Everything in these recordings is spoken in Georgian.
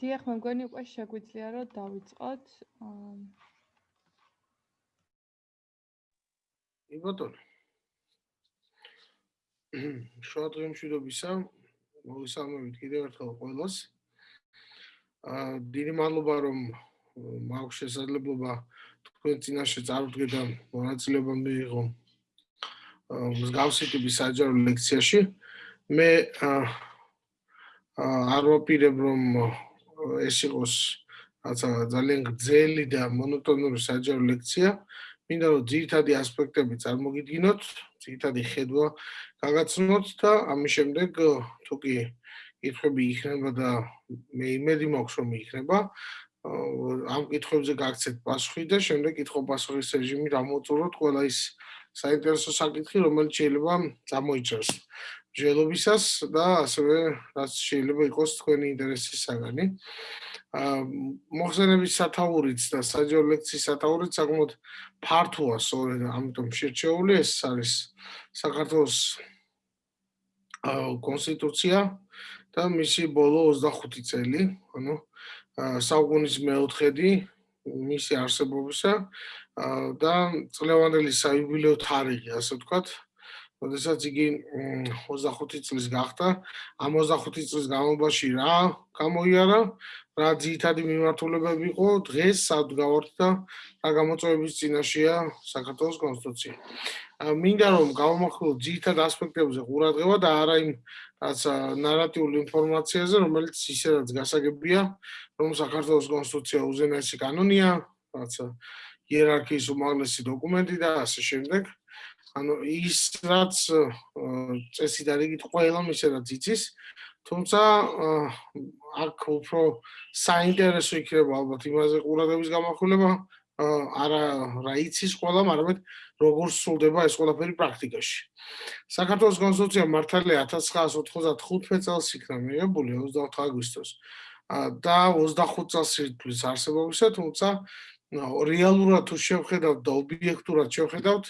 დიახ, მე მგონი უკვე შეგვიძლია რომ დავიწყოთ. კი ბატონო. შუა დღემშვიდობისა. მოგესალმებით კიდევ ერთხელ ყველას. აა დიდი მადლობა რომ მაქვს შესაძლებლობა თქვენ წინაშე წარვდგე და მონაწილეობა მიიღო მსგავსი ტიპის საჯარო ლექციაში. მე აა არ ვაპირებ რომ ეს იყოს რაცა ძალიან გრძელი და მონოტონური საჯარო ლექცია. მინდა რომ ძირითადი ასპექტები წარმოგიდგინოთ, ძირითადი ხედვა გაგაცნოთ და ამის შემდეგ თუ კი კითხვები იქნება და მე იმედი მაქვს რომ იქნება, ამ კითხვებზე გაგცეთ პასუხი და შემდეგ კითხვა-პასუხის რეჟიმი გამოწუროთ ყველა ის საინტერესო საკითხი, რომელიც შეიძლება წამოიჭრას. ჯელობისას და ასევე რაც შეიძლება იყოს თქვენი ინტერესის საგანი. აა მოხსენების სათაურიც და საჯარო ლექციის სათაურიც საკმაოდ ფართოა, სწორედ ამიტომ შერჩეული ეს არის საქართველოს აა კონსტიტუცია და მისი ბოლო 25 წელი, ანუ საუკუნის მეოთხედი მისი არსებობისა და წლევანდელი საიუბილეო თარიღი, ასე ვთქვათ, როდესაც იგი 25 წლის გახდა, ამ 25 წლის განმავლობაში რა გამოიარა, რა ძირითადი მიმართულებები იყო დღეს სადგავართ და რა გამოწვევების წინაშეა საქართველოს კონსტიტუცია. მინდა რომ გავამახვილოთ ძირითად ასპექტებზე ყურადღება და არა იმ რაც ნარატიულ ინფორმაციაზე, რომელიც ისედაც გასაგებია, რომ საქართველოს კონსტიტუცია უზენაესი კანონია, რაც იერარქიის უმაღლესი დოკუმენტი და ასე შემდეგ. ანუ ის რაც წესი და რიგით ყველა მისედაც იცის თუმცა აქ უფრო საინტერესო იქნება ალბათ იმაზე ყურადღების გამახვილება არა რა იცის ყველა მაგრამ როგორ სრულდება ეს ყველაფერი პრაქტიკაში. საქართველოს კონსტიტუცია მართალია 1995 წელს იქნა მიღებული 24 აგვისტოს და 25 წელს ირთვლის არსებობისა თუმცა რეალურად თუ შევხედავთ და ობიექტურად შევხედავთ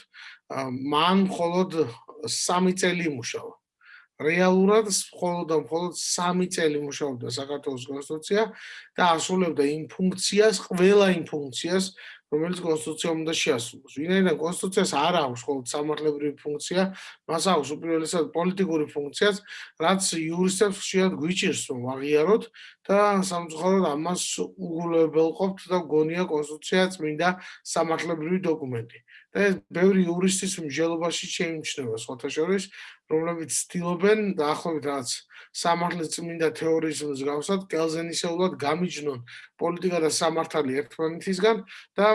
მან მხოლოდ 3 წელი იმუშავა. რეალურად მხოლოდ და მხოლოდ 3 წელი მუშაობდა საქართველოს კონსტიტუცია და ასრულებდა იმ ფუნქციას, ყველა იმ ფუნქციას, რომელიც კონსტიტუცია უნდა შეასრულოს. ვინაიდან კონსტიტუციას არ აქვს მხოლოდ სამართლებრივი ფუნქცია, მას აქვს უპირველესად პოლიტიკური ფუნქციაც, რაც იურისტებს ხშირად გვიჭირს რომ აღიაროთ და სამწუხაროდ ამას უგულებელყოფთ და გონია კონსტიტუცია წმინდა სამართლებრივი დოკუმენტი. და ეს ბევრი იურისტის მსჯელობაში შეიმჩნევა სხვათა შორის, რომლებიც ცდილობენ დაახლოებით რაც სამართლის წმინდა თეორიის მსგავსად კელზენისეულად გამიჯნონ პოლიტიკა და სამართალი ერთმანეთისგან და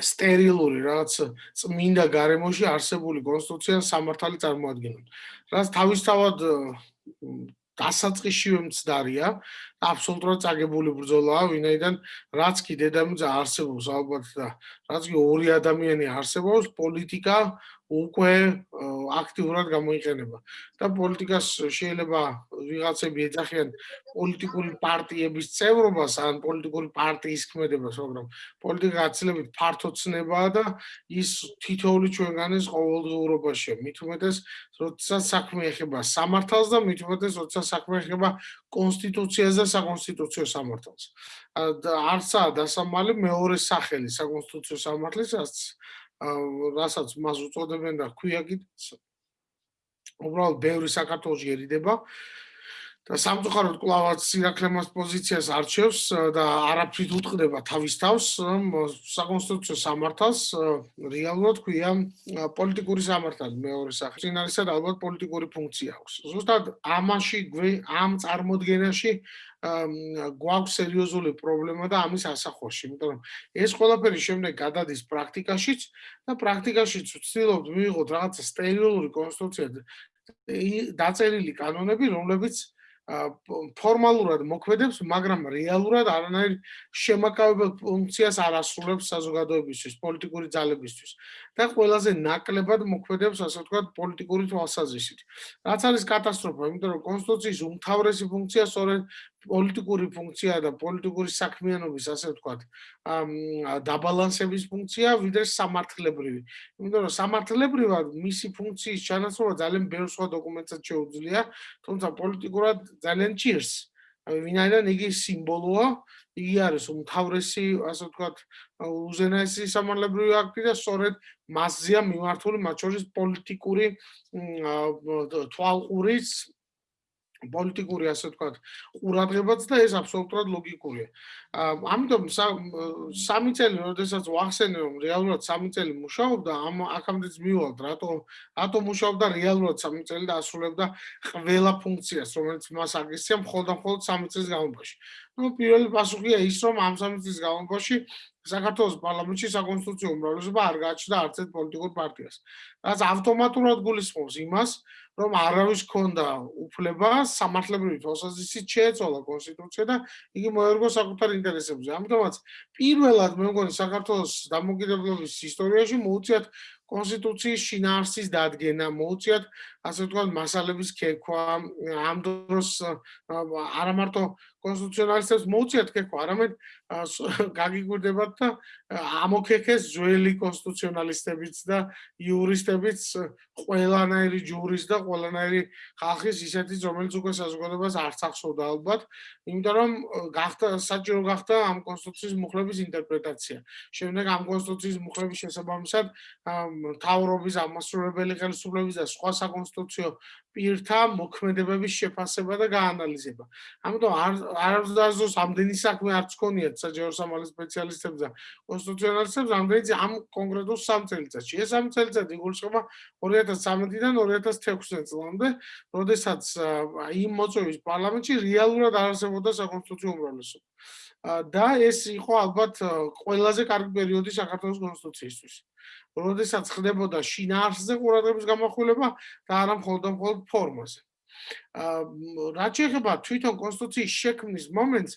სტერილური რაც წმინდა გარემოში არსებული კონსტიტუცია სამართალი წარმოადგენენ. რაც თავისთავად დასაწყისშივე მცდარია, აბსოლუტურად წაგებული ბრძოლაა, ვინაიდან რაც კი დედამიწა არსებობს ალბათ და რაც კი ორი ადამიანი არსებობს, პოლიტიკა უკვე აქტიურად გამოიყენება და პოლიტიკას შეიძლება ვიღაცები ეძახიან პოლიტიკური პარტიების წევრობას ან პოლიტიკური პარტიის ქმედებას, მაგრამ პოლიტიკა აცილებით ფართო ცნებაა და ის თითოეული ჩვენგანის ყოველდღიურობაშია. მით უმეტეს, როდესაც საქმე ეხება სამართალს და მით უმეტეს, როდესაც საქმე ეხება კონსტიტუციას და საკონსტიტუციო სამართალს. არცაა დასამალი მეორე სახელი საკონსტიტუციო სამართლისას რასაც მას უწოდებენ და ქვია კიდეც უბრალოდ ბევრი საქართველოს ერიდება და სამწუხაროდ კლავაც სირაქლემას პოზიციას არჩევს და არაფრით უტყდება თავის თავს საკონსტიტუციო სამართალს რეალურად ქვია პოლიტიკური სამართალი მეორე სახე. წინარისად ალბათ პოლიტიკური ფუნქცია აქვს. ზუსტად ამაში ამ წარმოდგენაში გვაქვს სერიოზული პრობლემა და ამის ასახვაში, იმიტომ რომ ეს ყველაფერი შემდეგ გადადის პრაქტიკაშიც და პრაქტიკაშიც ვცდილობთ მივიღოთ რაღაც სტერილური კონსტრუქცია დაწერილი კანონები, რომლებიც ფორმალურად მოქმედებს, მაგრამ რეალურად არანაირ შემაკავებელ ფუნქციას არ ასრულებს საზოგადოებისთვის, პოლიტიკური ძალებისთვის და ყველაზე ნაკლებად მოქმედებს, ასე ვთქვათ, პოლიტიკური თვალსაზრისით. რაც არის კატასტროფა, იმიტომ რომ კონსტიტუციის უმთავრესი ფუნქცია სწორედ პოლიტიკური ფუნქცია და პოლიტიკური საქმიანობის, ასე ვთქვათ, დაბალანსების ფუნქცია, ვიდრე სამართლებრივი. იმიტომ რომ სამართლებრივად მისი ფუნქციის ჩანაცვლება ძალიან ბევრ სხვა დოკუმენტსაც შეუძლია, თუმცა პოლიტიკურად ძალიან ჭირს. აი ვინაიდან იგი სიმბოლოა, იგი არის უმთავრესი, ასე ვთქვათ, უზენაესი სამართლებრივი აქტი და სწორედ მასზეა მიმართული მათ შორის პოლიტიკური თვალყურის პოლიტიკური ასე ვთქვათ ყურადღებაც და ეს აბსოლუტურად ლოგიკურია. ამიტომ სამი წელი, როდესაც ვახსენე რომ რეალურად სამი წელი მუშაობდა, ამ აქამდეც მივალთ, რატო რატო მუშაობდა რეალურად სამი წელი და ასრულებდა ყველა ფუნქციას, რომელიც მას აგისცია მხოლოდ და მხოლოდ სამი წლის განმავლობაში. ну პირველი პასუხია ის რომ ამ სამი წლის განმავლობაში საქართველოს პარლამენტში საკონსტიტუციო უმრავლესობა არ გააჩნდა არც ერთ პოლიტიკურ პარტიას. რაც ავტომატურად გულისხმობს იმას, რომ არავის ქონდა უფლება სამართლებრივი თვალსაზრისით შეეცვალა კონსტიტუცია და იგი მოერგო საკუთარ ინტერესებზე. ამიტომაც პირველად მე მგონი საქართველოს დამოუკიდებლობის ისტორიაში მოუწიათ კონსტიტუციის შინაარსის დადგენა, მოუწიათ ასე ვთქვათ მასალების ქექვა, ამ დროს არა მარტო კონსტიტუციონალისტებს მოუწიათ ქექვა, არამედ გაგიგვირდებათ და ამოქექეს ძველი კონსტიტუციონალისტებიც და იურისტებიც ყველანაირი ჯურის და ყველანაირი ხალხის ისეთი რომელიც უკვე საზოგადოებას არც ახსოვდა ალბათ, იმიტომ რომ გახდა საჭირო გახდა ამ კონსტიტუციის მუხლების ინტერპრეტაცია. შემდეგ ამ კონსტიტუციის მუხლების შესაბამისად მთავრობის ამასრულებელი ხელისუფლების და სხვა საკონსტიტუციო პირთა მოქმედებების შეფასება და გაანალიზება. ამიტომ არ არასდროს ამდენი საქმე არც ქონიათ საჯარო სამართლის სპეციალისტებს და კონსტიტუციონალისტებს, ამდენი ამ კონკრეტულ სამ წელიწადში. ეს სამ წელიწადი იგულისხმება 2013-დან 2016 წლამდე, როდესაც იმ მოწვევის პარლამენტში რეალურად არსებობდა საკონსტიტუციო უმრავლესობა. და ეს იყო ალბათ ყველაზე კარგი პერიოდი საქართველოს კონსტიტუციისთვის. როდესაც ხდებოდა შინაარსზე ყურადღების გამახვილება და არა მხოლოდ მხოლოდ ფორმაზე. აა რაც შეეხება თვითონ კონსტიტუციის შექმნის მომენტს,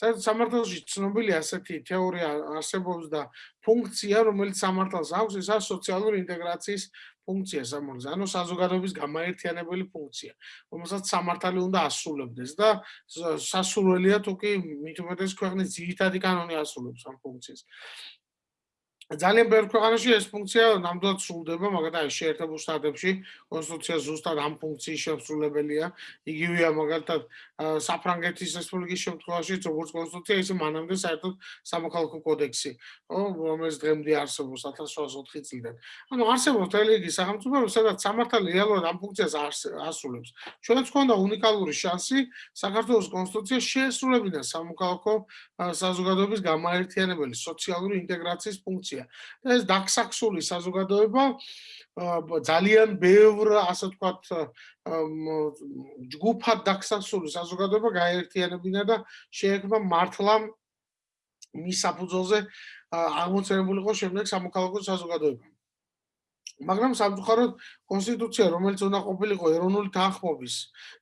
საერთოდ სამართალში ცნობილი ასეთი თეორია არსებობს და ფუნქცია, რომელიც სამართალს აქვს, ეს არის სოციალური ინტეგრაციის ფუნქცია სამართალს, ანუ საზოგადოების გამაერთიანებელი ფუნქცია, რომელსაც სამართალი უნდა ასრულებდეს და სასურველია თუ კი მით უმეტეს ქვეყნის ძირითადი კანონი ასრულებს ამ ფუნქციას. ძალიან ბევრ ქვეყანაში ეს ფუნქცია ნამდვილად სრულდება, მაგალითად შეერთებულ შტატებში კონსტიტუცია ზუსტად ამ ფუნქციის შემსრულებელია. იგივეა მაგალითად საფრანგეთის რესპუბლიკის შემთხვევაში, როგორც კონსტიტუცია, ისე მანამდე საერთოდ სამოქალაქო კოდექსი, რომელიც დღემდე არსებობს 1704 წლიდან. ანუ არსებობს თელეგი სახელმწიფო, სადაც სამართალი რეალურად ამ ფუნქციას ასრულებს. ჩვენც გვქონდა უნიკალური შანსი საქართველოს კონსტიტუციას შეესრულებინა სამოქალაქო საზოგადოების გამაერთიანებელი სოციალური ინტეგრაციის ფუნქცია. და ეს დაქსაქსული საზოგადოება ძალიან ბევრ ასე ვთქვათ ჯგუფად დაქსაქსული საზოგადოება გაერთიანებინა და შეექმნა მართლა მის საფუძველზე აღმოცენებულიყო შემდეგ სამოქალაქო საზოგადოება. მაგრამ სამწუხაროდ კონსტიტუცია, რომელიც უნდა ყოფილიყო ეროვნული თანხმობის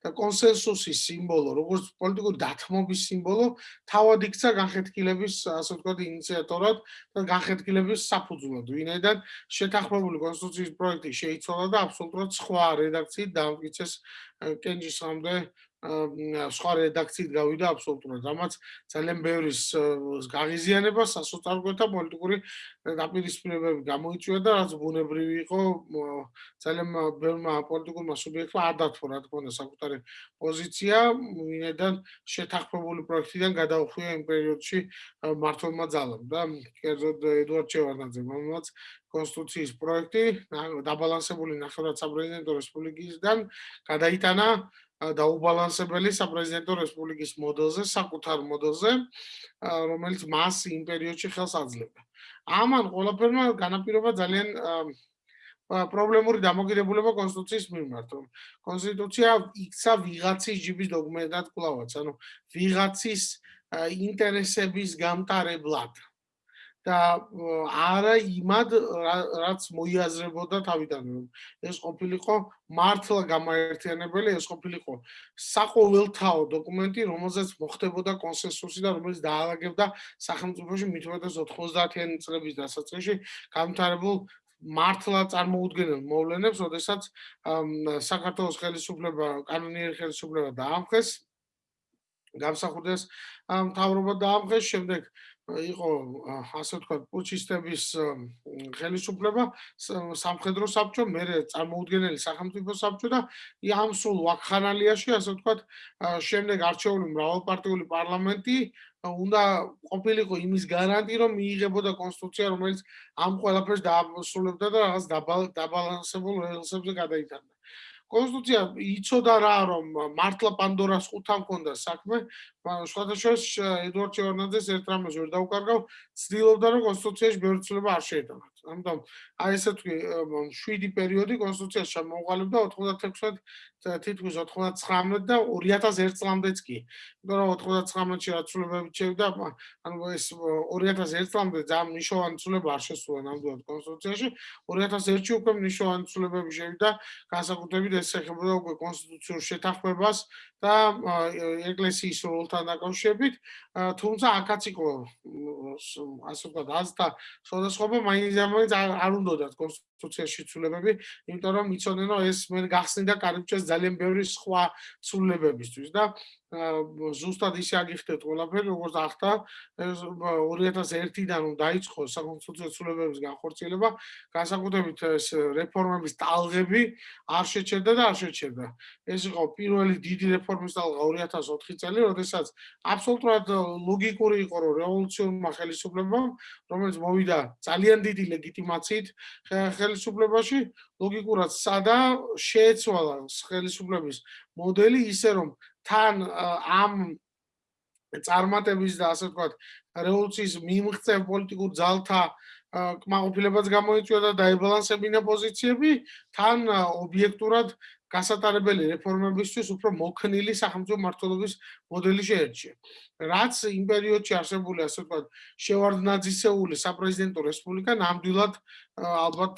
და კონსენსუსის სიმბოლო, როგორც პოლიტიკური დათმობის სიმბოლო, თავად იქცა განხეთქილების, ასე ვთქვათ, ინიციატორად და განხეთქილების საფუძვლად. ვინაიდან შეთანხმებული კონსტიტუციის პროექტი შეიცვალა და აბსოლუტურად სხვა რედაქციით დაამტკიცეს კენჯისამდე სხვა რედაქციით გავიდა აბსოლუტურად. რამაც ძალიან ბევრი გაღიზიანება სასოწარკვეთა პოლიტიკური დაპირისპირებები გამოიწვია და რაც ბუნებრივი იყო ძალიან ბევრმა პოლიტიკურმა სუბიექტმა არ დათმო რა თქმა უნდა საკუთარი პოზიცია, ვინედან შეთანხმებული პროექტიდან გადაუხვია იმ პერიოდში მართლმა ძალამ და კერძოდ ედუარდ ჩევარდანძე მომაც კონსტიტუციის პროექტი დაბალანსებული ნახევრად საპრეზიდენტო რესპუბლიკისგან გადაიტანა დაუბალანსებელი საპრეზიდენტო რესპუბლიკის მოდელზე, საკუთარ მოდელზე, რომელიც მას იმ პერიოდში ხელს აძლევდა. ამან ყველაფერმა განაპირობა ძალიან პრობლემური დამოკიდებულება კონსტიტუციის მიმართ. კონსტიტუცია იქცა ვიღაცის ჯიბის დოგმენტად კლავაც, ანუ ვიღაცის ინტერესების გამტარებლად. და არა იმად რაც მოიაზრებოდა თავიდან რომ ეს ყოფილიყო მართლა გამაერთიანებელი ეს ყოფილიყო საყოველთაო დოკუმენტი რომელზეც მოხდებოდა კონსენსუსი და რომელიც დაალაგებდა სახელმწიფოში მithumetes 90-იანი წლების დასაწყისში გამთარებულ მართლა წარმოუდგენელ მოვლენებს, ოდესაც საქართველოს ხელისუფლება, კანონიერი ხელისუფლება დაამხეს გამსახურდეს მთავრობა დაამხეს შემდეგ იყო ასე ვთქვათ პუჩისტების ხელისუფლება სამხედრო საბჭო მე წარმოუდგენელი სახელმწიფო საბჭო და ამ სულ ვაკხანალიაში ასე ვთქვათ შემდეგ არჩეული მრავალპარტიული პარლამენტი უნდა ყოფილიყო იმის გარანტი რომ მიიღებოდა კონსტიტუცია რომელიც ამ ყველაფერს დაასრულებდა და რაღაც დაბალანსებულ რელსებზე გადაიტანდა კონსტიტუცია იცოდა რა რომ მართლა პანდორას ხუთა მქონდა საქმე. სხვადასხვა ედვარდ ჩევარნაძეს ერთ რამეს ვერ დაუკარგავ ცდილობდა რომ კონსტიტუციაში ბევრი ცვლილება არ შეეტანა ამიტომ აი ესე თქვი შვიდი პერიოდი კონსტიტუციაში შემოყალიბდა 96 თითქოს 99 და 2001 წლამდეც კი. რომ 99-ში აცვლებები შევიდა, ანუ ეს 2001 წლამდე ძალიან მნიშვნელოვანი ცვლილება არ შესულა ნამდვილად კონსტიტუციაში. 2001-ში უკვე მნიშვნელოვანი ცვლილებები შევიდა, განსაკუთრებით ეს ეხებოდა უკვე კონსტიტუციურ შეთანხმებას და ეკლესიის როლთან დაკავშირებით, თუმცა აქაც იყო ასე ვთქვათ, აზთა სხვადასხვა მაინც არ უნდათ კონსტიტუციაში ცვლილებები, იმიტომ რომ იცოდნენ რომ ეს მე გახსნიდა კარიბჭეს ძალიან ბევრი სხვა ცვლილებებისთვის და ზუსტად ისე აგიხდეთ ყველაფერი როგორც ახთა 2001-დან რომ დაიწყო საკონსტიტუციო ცვლილებების განხორციელება. განსაკუთრებით ეს რეფორმების ტალღები არ შეჩერდა და არ შეჩერდა. ეს იყო პირველი დიდი რეფორმის ტალღა 2004 წელი როდესაც აბსოლუტურად ლოგიკური იყო რომ რევოლუციონმა ხელისუფლებამ რომელიც მოვიდა ძალიან დიდი ლეგიტიმაციით ხელისუფლებაში ლოგიკურად სადა შეეცვალა ხელისუფლების მოდელი ისე რომ თან ამ წარმატების და ასე ვთქვათ რევოლუციის მიმღწევ პოლიტიკურ ძალთა კმაყოფილებაც გამოიწვია და დაიბალანსებინა პოზიციები თან ობიექტურად გასატარებელი რეფორმებისთვის უფრო მოქნილი სახელმწიფო მართლობის მოდელი შეერჩია. რაც იმ პერიოდში არსებული ასე ვთქვათ შევარდნაძისეული საპრეზიდენტო რესპუბლიკა ნამდვილად ალბათ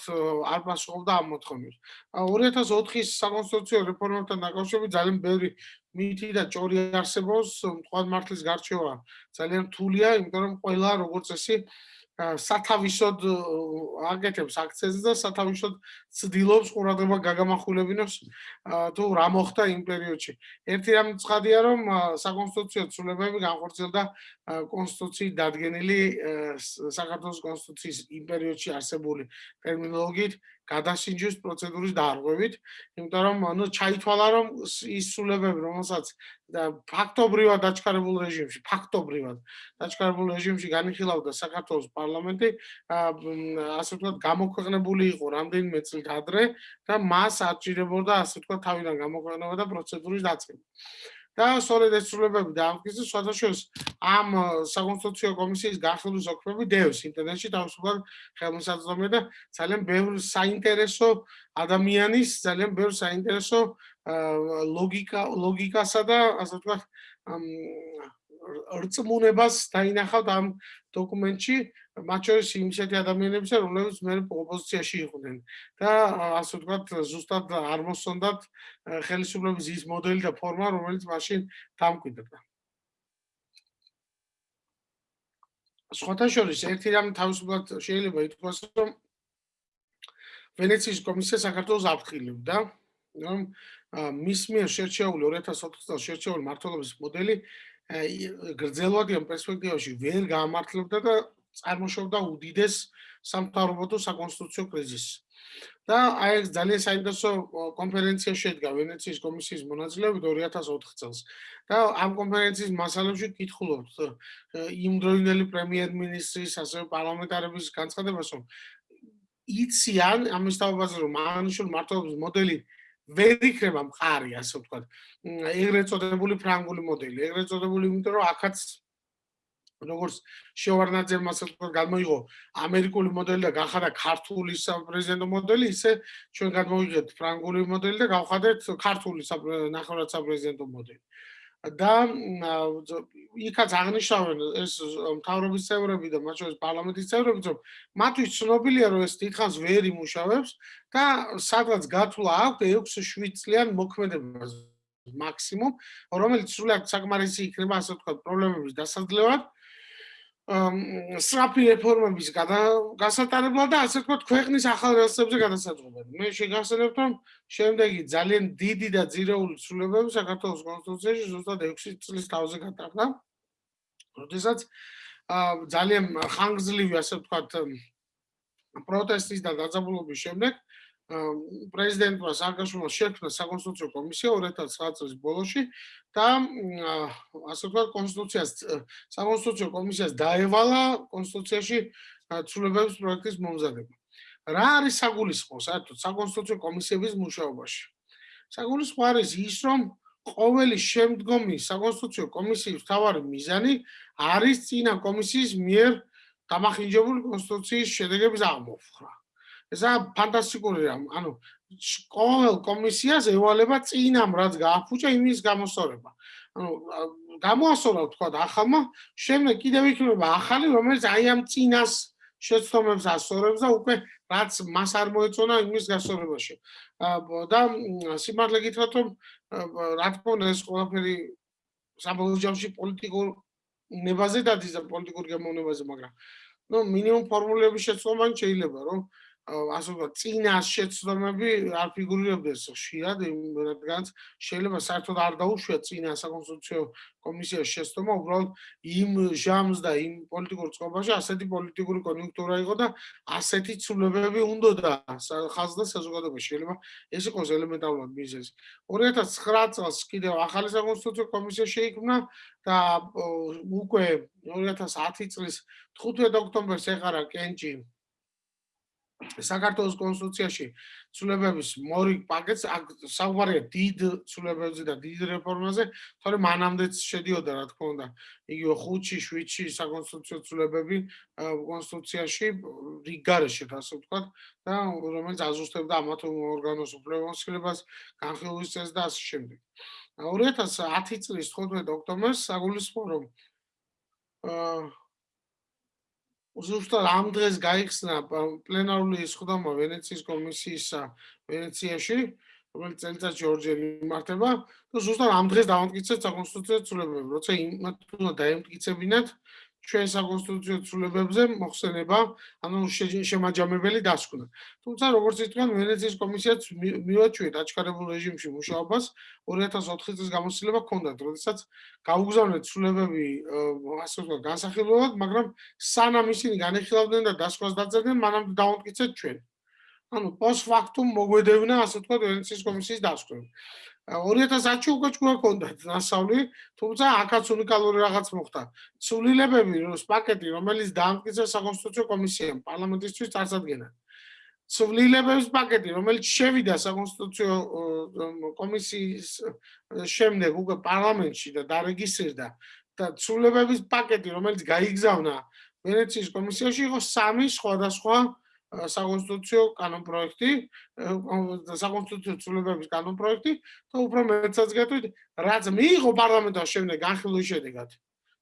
არ პასუხობდა ამ მოთხოვნებს. 2004-ის საკონსტიტუციო რეფორმებთან დაკავშირებით ძალიან ბევრი მითი და ჭორი არსებობს, თქვა მართლის გარჩევა ძალიან რთულია, იმიტომ რომ ყველა როგორც წესი სათავისოდ აკეთებს აქციაზე და სათავისოდ ცდილობს ყურადღება გაგამახვილებინოს თუ რა მოხდა იმ პერიოდში. ერთი რამ ცხადია რომ საკონსტიტუციო ცვლილებები განხორციელდა კონსტიტუციის დადგენილი საქართველოს კონსტიტუციის იმ პერიოდში არსებული ტერმინოლოგიით გადასინჯვის პროცედურის დარღვევით, იმიტომ რომ ანუ ჩაითვალა რომ ის სულებები, რომელსაც ფაქტობრივად დაჩქარებულ რეჟიმში, ფაქტობრივად დაჩქარებულ რეჟიმში განიხილავდა საქართველოს პარლამენტი, ასე ვთქვათ, გამოქვეყნებული იყო რამდენიმე წლით ადრე და მას აჭირებოდა ასე ვთქვათ თავიდან გამოქვეყნება და პროცედურის დაწყება. და სწორედ ეს სრულებები დაამტკიცეს სხვადასხვა ამ საკონსტიტუციო კომისიის განხილვის ოქმები დევს ინტერნეტში თავისუფლად ხელმისაწვდომია და ძალიან ბევრი საინტერესო ადამიანის ძალიან ბევრი საინტერესო ლოგიკა ლოგიკასა და ასე ვთქვათ რწმუნებას დაინახავთ ამ დოკუმენტში მათ შორის იმისეთი ადამიანებისა, რომლებიც მე ოპოზიციაში იყვნენ და ასე ვთქვათ, ზუსტად არ მოსონდათ ხელისუფლების ის მოდელი და ფორმა, რომელიც მაშინ დამკვიდრდა. სხვათა შორის ერთი რამ თავისუფლად შეიძლება ითქვას, რომ ვენეციის კომისია საქართველოს აფრთხილებდა, რომ მის მიერ შერჩეული 2004 წელს შერჩეული მართლობის მოდელი გრძელვადიან პერსპექტივაში ვერ გამართლებდა და წარმოშობდა უდიდეს სამთავრობო საკონსტიტუციო კრიზისს. და აი ეს ძალიან საინტერესო კონფერენცია შედგა ვენეციის კომისიის მონაწილეობით 2004 წელს. და ამ კონფერენციის მასალებში კითხულობთ იმ დროინდელი პრემიერ-მინისტრის ასევე პარლამენტარების განცხადებას, რომ იციან ამის თავაზე რომ მანიშულ მართლობის მოდელი ვერ იქნება მყარი, ასე ვთქვათ. ეგრეთ წოდებული ფრანგული მოდელი, ეგრეთ წოდებული, იმიტომ რომ ახაც როგორც შევარნაძემ ასე ვთქვათ, გამოიღო ამერიკული მოდელი და გახადა ქართული საპრეზიდენტო მოდელი, ისე ჩვენ გადმოვიღეთ ფრანგული მოდელი და გავხადეთ ქართული ნახევრად საპრეზიდენტო მოდელი. და იქაც აღნიშნავენ ეს მთავრობის წევრები და მათ შორის პარლამენტის წევრები, რომ მათთვის ცნობილია, რომ ეს თითქოს ვერ იმუშავებს და სადღაც გათვლა აქვს 6-7 წლიან მოქმედებას მაქსიმუმ, რომელიც სულად საკმარისი იქნება ასე ვთქვათ პრობლემების დასაძლევად. სტრაფი რეფორმების გასატარებლად და ასე ვთქვათ ქვეყნის ახალ რელსებზე გადასაწყობად. მე შეგახსენებთ რომ შემდეგი ძალიან დიდი და ძირეული ცვლილებები საქართველოს კონსტიტუციაში ზუსტად 6 წლის თავზე გატარდა. როდესაც ძალიან ხანგრძლივი ასე ვთქვათ პროტესტის და დაძაბულობის შემდეგ პრეზიდენტმა სააკაშვილმა შექმნა საკონსტიტუციო კომისია 2009 წლის ბოლოში და ასე ვთქვათ კონსტიტუციას საკონსტიტუციო კომისიას დაევალა კონსტიტუციაში ცვლილებების პროექტის მომზადება. რა არის საგულისხმო საერთოდ საკონსტიტუციო კომისიების მუშაობაში? საგულისხმო არის ის, რომ ყოველი შემდგომი საკონსტიტუციო კომისიის მთავარი მიზანი არის წინა კომისიის მიერ გამახინჯებული კონსტიტუციის შედეგების აღმოფხვრა. ესა ფანტასტიკური რამ. ანუ ყოველ კომისიას ევალება წინამ რაც გააფუჭა იმის გამოსწორება. ანუ გამოასწორა თქვა ახალმა შემდეგ კიდევ იქნება ახალი რომელიც აი ამ წინას შეცდომებს ასწორებს და უკვე რაც მას არ მოეწონა იმის გასწორებაში. და სიმართლე გითხრათ რომ რა თქმა უნდა ეს ყველაფერი საბოლოო ჯამში პოლიტიკურ ნებაზე დადის და პოლიტიკურ გემოვნებაზე, მაგრამ ნუ მინიმუმ ფორმულების შეცდომა შეიძლება რომ ასე ვთქვათ, წინას შეცდომები არ ფიგურირებდეს ხშირად, რადგან შეიძლება საერთოდ არ დაუშვიათ წინა საკონსტიტუციო კომისიის შეცდომა, უბრალოდ იმ ჟამს და იმ პოლიტიკურ წყობაში ასეთი პოლიტიკური კონიუნქტურა იყო და ასეთი ცვლილებები უნდოდა ხალხს და საზოგადოებას. შეიძლება ეს იყოს ელემენტარულად მიზეზი. 2009 წელს კიდევ ახალი საკონსტიტუციო კომისია შეიქმნა და უკვე 2010 წლის 15 ოქტომბერს ეყარა კენჭი საქართველოს კონსტიტუციაში ცვლილებების მორი პაკეტს საუბარია დიდ ცვლილებებზე და დიდ რეფორმაზე, თორემ მანამდეც შედიოდა რა თქმა უნდა, იგივე 5-ში, 7-ში საკონსტიტუციო ცვლილებები კონსტიტუციაში რიგარეშე ასე ვთქვათ და რომელიც აზუსტებდა ამათ ორგანოს უფლებამოსილებას, განხილვის წესს და ასე შემდეგ. 2010 წლის 15 ოქტომბერს საგულისხმო რომ აა უბრალოდ ამ დღეს გაიხსნა პლენარული სხდომა ვენეციის კომისიისა ვენეციაში, რომელიც წელიწადში ორჯერ იმართება. და ზუსტად ამ დღეს დავამტკიცეთ საკონსტიტუციო ცვლილებები, როცა იმათ უნდა დაემტკიცებინათ ჩვენ საკონსტიტუციო ცვლილებებზე მოხსენება, ანუ შემაჯამებელი დასკვნა. თუმცა როგორც ითქვა, ვენეციის კომისიაც მივაჩვიეთ აჩქარებულ რეჟიმში მუშაობას 2004 წლის გამოცდილება ჰქონდათ, როდესაც გაუგზავნეთ ცვლილებები ასე ვთქვათ, განსახილველად, მაგრამ სანამ ისინი განეხილავდნენ და დასკვას დაწერდნენ, მანამდე დავამტკიცეთ ჩვენ. ანუ პოს ფაქტუმ მოგვედევნა ასე ვთქვათ, ვენეციის კომისიის დასკვნა. 2010-ში უკვე ჩვენ გქონდათ დასავლი, თუმცა აქაც უნიკალური რაღაც მოხდა. ცვლილებები, როს პაკეტი, რომელიც დაამტკიცა საკონსტიტუციო კომისიამ პარლამენტისთვის წარსადგენად. ცვლილებების პაკეტი, რომელიც შევიდა საკონსტიტუციო კომისიის შემდეგ უკვე პარლამენტში და დარეგისტრირდა და ცვლილებების პაკეტი, რომელიც გაიგზავნა ვენეციის კომისიაში, იყო სამი სხვადასხვა საკონსტიტუციო კანონპროექტი, საკონსტიტუციო ცვლილებების კანონპროექტი და უფრო მეტსაც გეტყვით, რაც მიიღო პარლამენტის შემდეგ განხილვის შედეგად.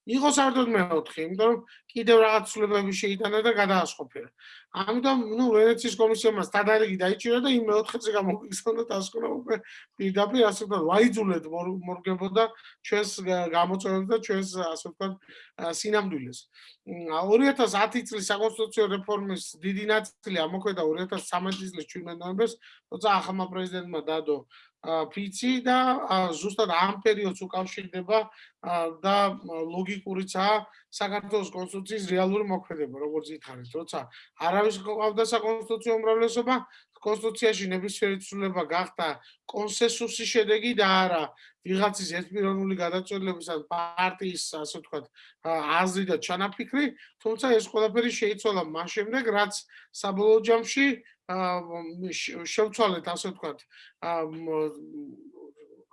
იყო საერთოდ მეოთხე, იმიტომ რომ კიდევ რაღაც ცვლილებები შეიტანა და გადაასყოფერა. ამიტომ, ნუ ვენეციის კომისიამ სტანდარტი დაიჭირა და იმ მეოთხეზე გამოგიხსნა და ასკონა უკვე პირდაპირ ასე ვთქვათ, ვაიძულეთ მორგებოდა ჩვენს გამოწვევებს და ჩვენს ასე ვთქვათ სინამდვილეს. 2010 წლის საკონსტიტუციო რეფორმის დიდი ნაწილი ამოქმედა 2013 წლის 17 ნოემბერს, როცა ახალმა პრეზიდენტმა დადო ფიცი და ზუსტად ამ პერიოდს უკავშირდება და ლოგიკურიცაა საქართველოს კონსტიტუციის რეალური მოქმედება, როგორც ითხრით, როცა არავის ყავდა საკონსტიტუციო უმრავლესობა, კონსტიტუციაში ნებისმიერი ცვლილება გახდა კონსენსუსის შედეგი და არა ვიღაცის ერთპიროვნული გადაწყვეტილების ან პარტიის, ასე ვთქვათ, აზრი და ჩანაფიქრი, თუმცა ეს ყველაფერი შეიცვალა მას შემდეგ, რაც საბოლოო ჯამში შევცვალეთ ასე ვთქვათ.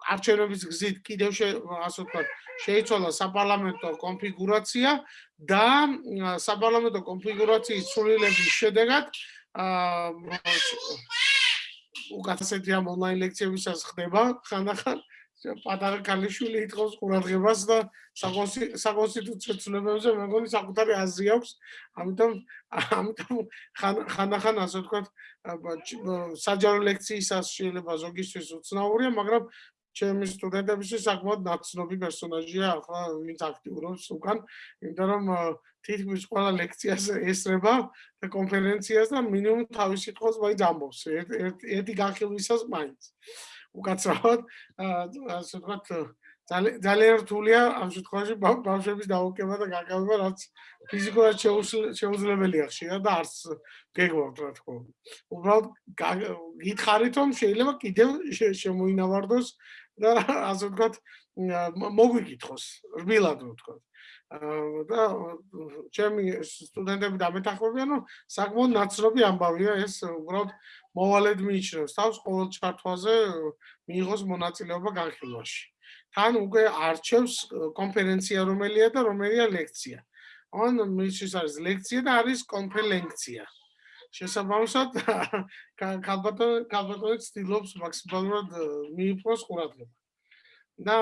არჩევნების გზით კიდევ ასე ვთქვათ შეიცვალა საპარლამენტო კონფიგურაცია და საპარლამენტო კონფიგურაციის ცვლილების შედეგად უკეთესეთი ამ ონლაინ ლექციებისას ხდება ხანდახან. პატარა კალიშვილი ითხოვს ყურადღებას და საკონსტიტუციო ცვლილებებზე მეგონი საკუთარი აზრი აქვს. ამიტომ ამიტომ ხანდახან ასე ვთქვათ საჯარო ლექციისას შეიძლება ზოგისთვის უცნაურია მაგრამ ჩემი სტუდენტებისთვის საკმაოდ ნაცნობი პერსონაჟია ახლა ვინც აქტიურობს უკან, იმიტომ რომ თითქმის ყველა ლექციას ესრება და კონფერენციას და მინიმუმ თავის სიტყვას მაინც ამბობს. ერთი განხილვისას მაინც. უკაცრავად ასე ვთქვათ ძალიან რთულია ამ შემთხვევაში ბავშვების დაუკვება და გაკეთება რაც ფიზიკურად შეუძლებელია ხშირად და არც გეგმავთ რა თქმა უნდა. უბრალოდ გითხარით რომ შეიძლება კიდევ შემოინავარდოს და ასე ვთქვათ მოგვიკითხოს რბილად ვთქვათ. და ჩემი სტუდენტები დამეთახმებიან რომ საკმაოდ ნაცნობი ამბავია ეს უბრალოდ მოვალედ მიიჩნევს თავს ყოველ ჩართვაზე მიიღოს მონაწილეობა განხილვაში. თან უკვე არჩევს კონფერენცია რომელია და რომელია ლექცია. ან მისთვის არის ლექცია და არის კონფერენცია. შესაბამისად კალბატო კალბატო ცდილობს მაქსიმალურად მიიპყროს ყურადღება. და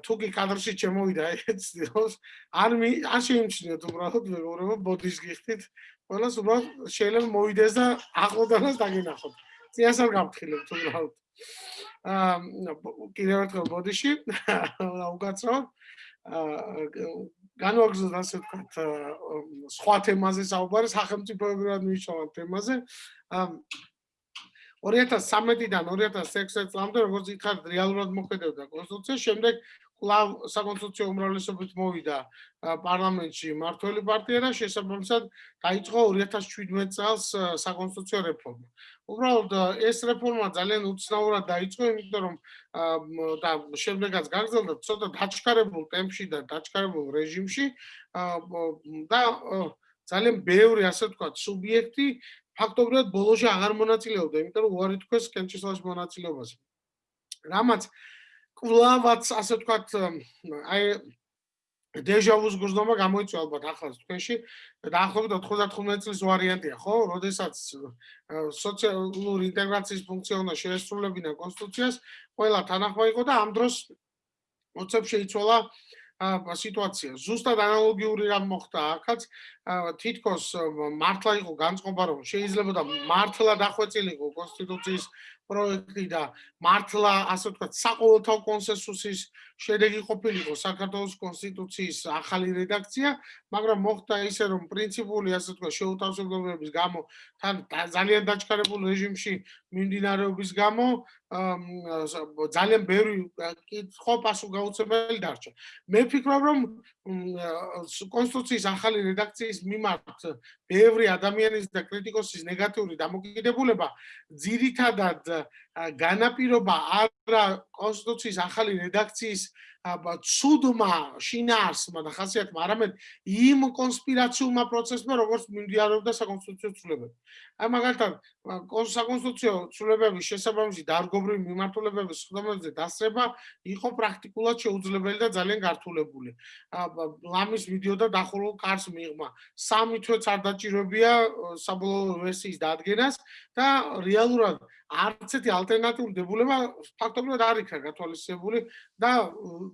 თუკი კადრში შემოვიდა ეს ცდილობს არ მი არ შეიმჩნიოთ უბრალოდ მეგობრებო ბოდის გიხდით ყველას უბრალოდ შეიძლება მოვიდეს და ახლოდანაც დაგინახოთ. წიას არ გამთხილებთ უბრალოდ. აა კიდევ ერთხელ ბოდიში უკაცრავ აა განვაგრძელოთ ასე ვთქვათ სხვა თემაზე საუბარი სახელმწიფოებრივად მნიშვნელოვან თემაზე. აა 2013-დან 2016 წლამდე როგორც იხართ რეალურად მოქმედებდა კონსტიტუცია, შემდეგ კლავ საკონსტიტუციო უმრავლესობით მოვიდა პარლამენტში მართველი პარტია და შესაბამისად დაიწყო 2017 წელს საკონსტიტუციო რეფორმა. უბრალოდ ეს რეფორმა ძალიან უცნაურად დაიწყო, იმიტომ რომ და შემდეგაც გაგრძელდა ცოტა დაჩქარებულ ტემპში და დაჩქარებულ რეჟიმში და ძალიან ბევრი ასე ვთქვათ სუბიექტი ფაქტობრივად ბოლოში აღარ მონაწილეობდა, იმიტომ რომ უარი თქვეს კენჭისყრის მონაწილეობაზე. რამაც კლავაც ასე ვთქვათ აი დეჟავუს გრძნობა გამოიწვია ალბათ ახლა თქვენში დაახლოებით 95 წლის ვარიანტია ხო? როდესაც სოციალური ინტეგრაციის ფუნქცია უნდა შეესრულებინა კონსტიტუციას, ყველა თანახმა იყო და ამ დროს მოცებ შეიცვალა ა სიტუაცია. ზუსტად ანალოგიური რამ მოხდა ახაც თითქოს მართლა იყო განწყობა რომ შეიძლება და მართლა დახვეწილიყო კონსტიტუციის პროექტი და მართლა ასე ვთქვათ საყოველთაო კონსენსუსის შედეგი ყოფილიყო საქართველოს კონსტიტუციის ახალი რედაქცია, მაგრამ მოხდა ისე რომ პრინციპული ასე ვთქვათ შეუთავსებლობების გამო თან ძალიან დაჩქარებულ რეჟიმში მიმდინარეობის გამო ძალიან ბევრი კითხვა პასუხგაუცემელი დარჩა. მე ვფიქრობ რომ კონსტიტუციის ახალი რედაქციის მიმართ ბევრი ადამიანის და კრიტიკოსის ნეგატიური დამოკიდებულება ძირითადად განაპირობა არა კონსტიტუციის ახალი რედაქციის ცუდმა შინაარსმა და ხასიათმა არამედ იმ კონსპირაციულმა პროცესმა როგორც მიმდინარეობდა საკონსტიტუციო ცვლილებები. აი მაგალითად საკონსტიტუციო ცვლილებების შესაბამისი დარგობრივი მიმართულებების ხდომაზე დასრება იყო პრაქტიკულად შეუძლებელი და ძალიან გართულებული. ლამის ვიდეო და დახურულ კარს მიღმა. სამი თვეც არ დაჭირებია საბოლოო ვერსიის დადგენას და რეალურად არც ერთი ალტერნატიული დებულება ფაქტობრივად არ იქნა გათვალისწინებული და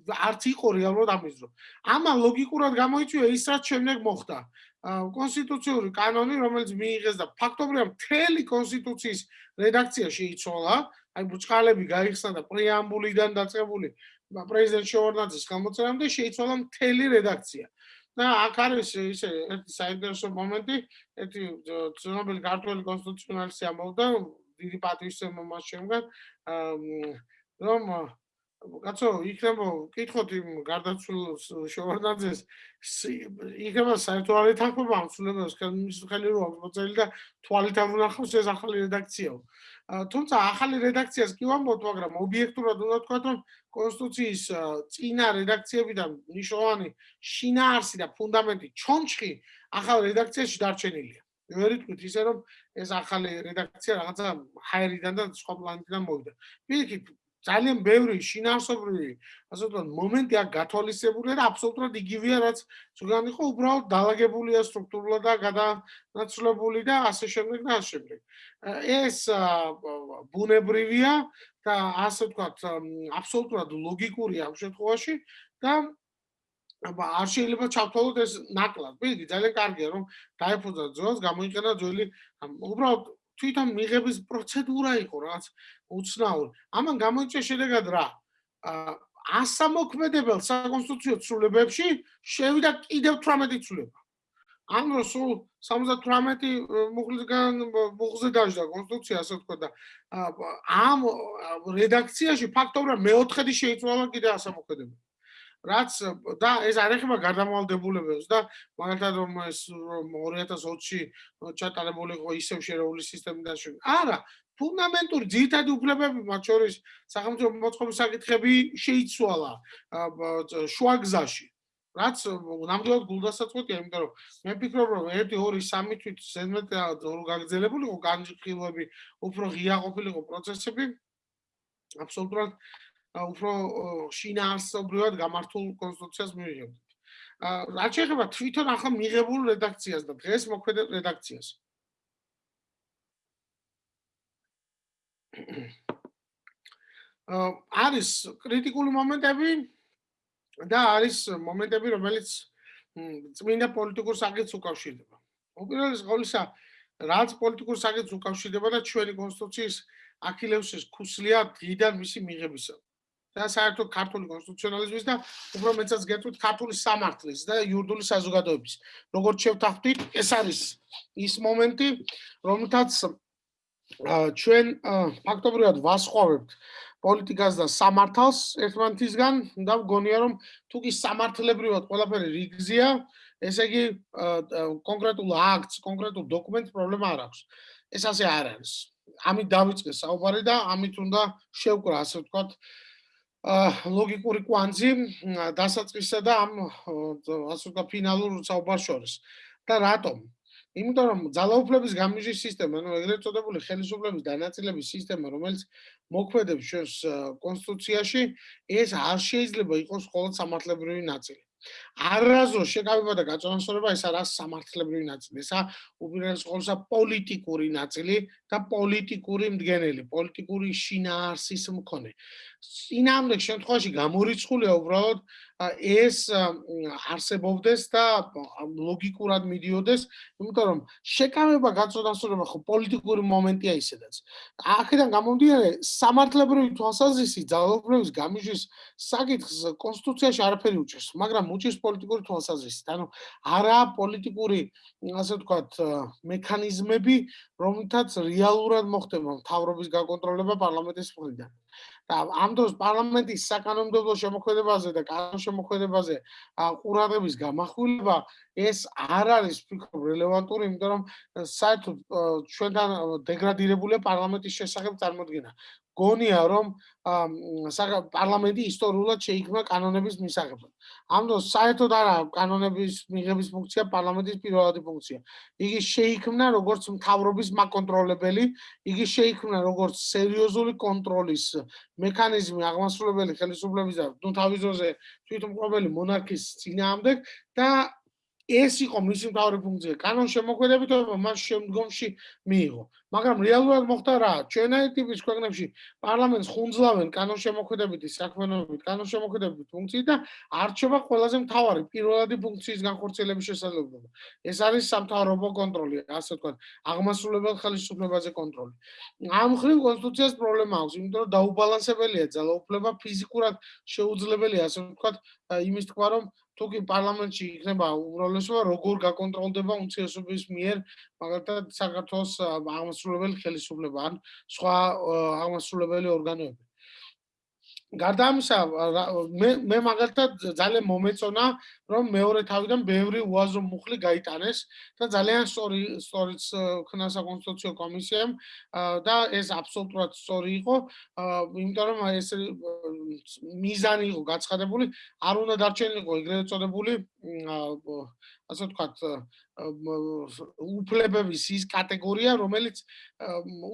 არც იყო რეალურად ამის დრო. ამან ლოგიკურად გამოიწვია ის რაც შემდეგ მოხდა. კონსტიტუციური კანონი, რომელიც მიიღეს და ფაქტობრივად მთელი კონსტიტუციის რედაქცია შეიცვალა, აი ბუჩქალები გაიხსნა და პრეამბულიდან დაწყებული პრეზიდენტ შევარდნაძის გამოწერამდე შეიცვალა მთელი რედაქცია. და აქ არის ისე ერთი საინტერესო მომენტი, ერთი ცნობილი ქართული კონსტიტუციონალისტი ამბობდა, დიდი პატივისცემა მას შემგან რომ კაცო იქნება კითხოთ იმ გარდაცვლილ შევარდაძეს. იქნება საერთო არ ეთანხმება ამ ცვლილებას ხელმის ხელი რო აქვს მოწელი და თვალით არ უნახავს ეს ახალი რედაქციაო. თუმცა ახალი რედაქციას კი ვამბობ მაგრამ ობიექტურად უნდა თქვა რომ კონსტიტუციის წინა რედაქციებიდან ნიშნავანი შინაარსი და ფუნდამენტი ჩონჩხი ახალ რედაქციაში დარჩენილია. ვერი თქვით ისე რომ ეს ახალი რედაქცია რაღაცა ჰაერიდან და სხვა პლანეტიდან მოვიდა. პირიქით ძალიან ბევრი შინაარსობრივი ასე ვთქვათ მომენტი აქ გათვალისწებულია და აბსოლუტურად იგივეა რაც ზოგადად იყო უბრალოდ დაალაგებულია სტრუქტურულად და გადანაცვლებული და ასე შემდეგ და ასე შემდეგ. ეს ბუნებრივია და ასე ვთქვათ აბსოლუტურად ლოგიკურია ამ შემთხვევაში და აბა არ შეიძლება ჩავთვალოთ ეს ნაკლად. ვიგი ძალიან კარგია რომ დაიფუძა ძველს, გამოიყენა ძველი უბრალოდ თვითონ მიღების პროცედურა იყო რაღაც უცნაური. ამან გამოიწვია შედეგად რა? ასამოქმედებელ საკონსტიტუციო ცვლილებებში შევიდა კიდევ 18 ცვლილება. ამ დროს სულ 78 მუხლისგან მუხზე დაждდა კონსტიტუცია ასე თქვა და ამ რედაქციაში ფაქტობრივად მეოთხედი შეიცვალა კიდე ასამოქმედებელ. რაც და ეს არ ეხება გარდამავალდებულებებს და მაგალითად რომ ეს 2020-ში ჩატარებული იყო ისევ შერეული სისტემიდან შენ. არა, ფუნდამენტური ძირითადი უფლებები მათ შორის სახელმწიფო მოწყობის საკითხები შეიცვალა შუაგზაში. რაც ნამდვილად გულდასაწყვეტია, იმიტომ რომ მე ვფიქრობ, რომ 1 2 3 თვით ზედმეტ გაგრძელებული იყო განხილვები, უფრო ღია ყოფილიყო პროცესები. აბსოლუტურად უფრო შინაარსობრივად გამართულ კონსტიტუციას მივიღებთ. აა რაც შეეხება თვითონ ახლა მიღებულ რედაქციას და დღეს მოქმედ რედაქციას. აა არის კრიტიკული მომენტები და არის მომენტები, რომელიც წმინდა პოლიტიკურ საკითხს უკავშირდება. უპირველეს ყოვლისა, რაც პოლიტიკურ საკითხს უკავშირდება და ჩვენი კონსტიტუციის აქილევსის ქუსლია დღიდან მისი მიღებისა. და საერთოდ ქართული კონსტიტუციონალიზმის და უფრო მეცაც გეტყვით ქართული სამართლის და იურიდიული საზოგადოების. როგორც შევთანხმდით, ეს არის ის მომენტი, რომელთაც ჩვენ ფაქტობრივად ვასხოვებთ პოლიტიკას და სამართალს ერთმანეთისგან და მგონია რომ თუ კი სამართლებრივად ყველაფერი რიგზია, ესე იგი კონკრეტულ აქტს, კონკრეტულ დოკუმენტს პრობლემა არ აქვს. ეს ასე არ არის. ამით დავიწყე საუბარი და ამით უნდა შევკრა ასე ვთქვათ ლოგიკური კვანძი დასაწყისსა და ამ ასე ვთქვათ ფინალურ საუბარს შორის. და რატომ? იმიტომ რომ ძალაუფლების გამიჟის სისტემა, ანუ ეგრეთ წოდებული ხელისუფლების დანაწილების სისტემა, რომელიც მოქმედებს ჩვენს კონსტიტუციაში, ეს არ შეიძლება იყოს მხოლოდ სამართლებრივი ნაწილი. არაზო შეკავება და გაწონასწორება ეს არა სამართლებრივი ნაწილი, ესა უპირველეს ყოვლისა პოლიტიკური ნაწილი და პოლიტიკური მდგენელი, პოლიტიკური შინაარსის მქონე. სინამდვილე შემთხვევაში გამორიცხულია უბრალოდ ეს არსებობდეს და ლოგიკურად მიდიოდეს, იმიტომ რომ შეკავება გაწოდასწორება ხო პოლიტიკური მომენტია ისედაც. აქედან გამომდინარე, სამართლებრივი თვალსაზრისით ძალაუფლების გამიჟვის საკითხს კონსტიტუციაში არაფერი უჭერს, მაგრამ უჭერს პოლიტიკური თვალსაზრისით. ანუ არა პოლიტიკური, ასე ვთქვათ, მექანიზმები, რომლითაც რეალურად მოხდება მთავრობის გაკონტროლება პარლამენტის მხრიდან. და ამ დროს პარლამენტის საკანონმდებლო შემოქმედებაზე და კანონ შემოქმედებაზე ყურადღების გამახვილება ეს არ არის ფიქრობ რელევანტური, იმიტომ რომ საერთოდ ჩვენთან დეგრადირებულია პარლამენტის შესახებ წარმოქმნა. გონია რომ პარლამენტი ისტორიულად შეიქმნა კანონების მისაღებად. ამ დროს საერთოდ არა კანონების მიღების ფუნქცია პარლამენტის პირველადი ფუნქცია. იგი შეიქმნა როგორც მთავრობის მაკონტროლებელი, იგი შეიქმნა როგორც სერიოზული კონტროლის მექანიზმი აღმასრულებელი ხელისუფლების და ნუ თავიზოზე თვითმყოფელი მონარქის წინააღმდეგ და ეს იყო მისი მთავარი ფუნქცია. კანონ შემოქმედებით მას შემდგომში მიიღო. მაგრამ რეალურად მოხდა რა? ჩვენაი ტიპის ქვეყნებში პარლამენტს ხუნძლავენ კანონ შემოქმედებითი საქმიანობით, კანონ შემოქმედებითი ფუნქციით და არჩევა ყველაზე მთავარი პირველადი ფუნქციის განხორციელების შესაძლებლობა. ეს არის სამთავრობო კონტროლი, ასე ვთქვათ, აღმასრულებელ ხელისუფლებაზე კონტროლი. ამ ხრივ კონსტიტუციას პრობლემა აქვს, იმიტომ რომ დაუბალანსებელია ძალაუფლება ფიზიკურად შეუძლებელია, ასე ვთქვათ, იმის თქვა რომ თუკი პარლამენტში იქნება უმრავლესობა, როგორ გაკონტროლდება უმცირესობის მიერ, მაგალითად საქართველოს აღმასრულებელი ხელისუფლება ან სხვა აღმასრულებელი ორგანოები. გარდა ამისა მე მე მაგალითად ძალიან მომეწონა რომ მეორე თავიდან ბევრი უაზრო მუხლი გაიტანეს და ძალიან სწორი სწორიც ხნა საკონსტიტუციო კომისიამ და ეს აბსოლუტურად სწორი იყო იმიტომ რომ ეს მიზანი იყო გაცხადებული არ უნდა დარჩენილიყო ეგრეთ წოდებული ასე ვთქვათ უფლებების ის კატეგორია, რომელიც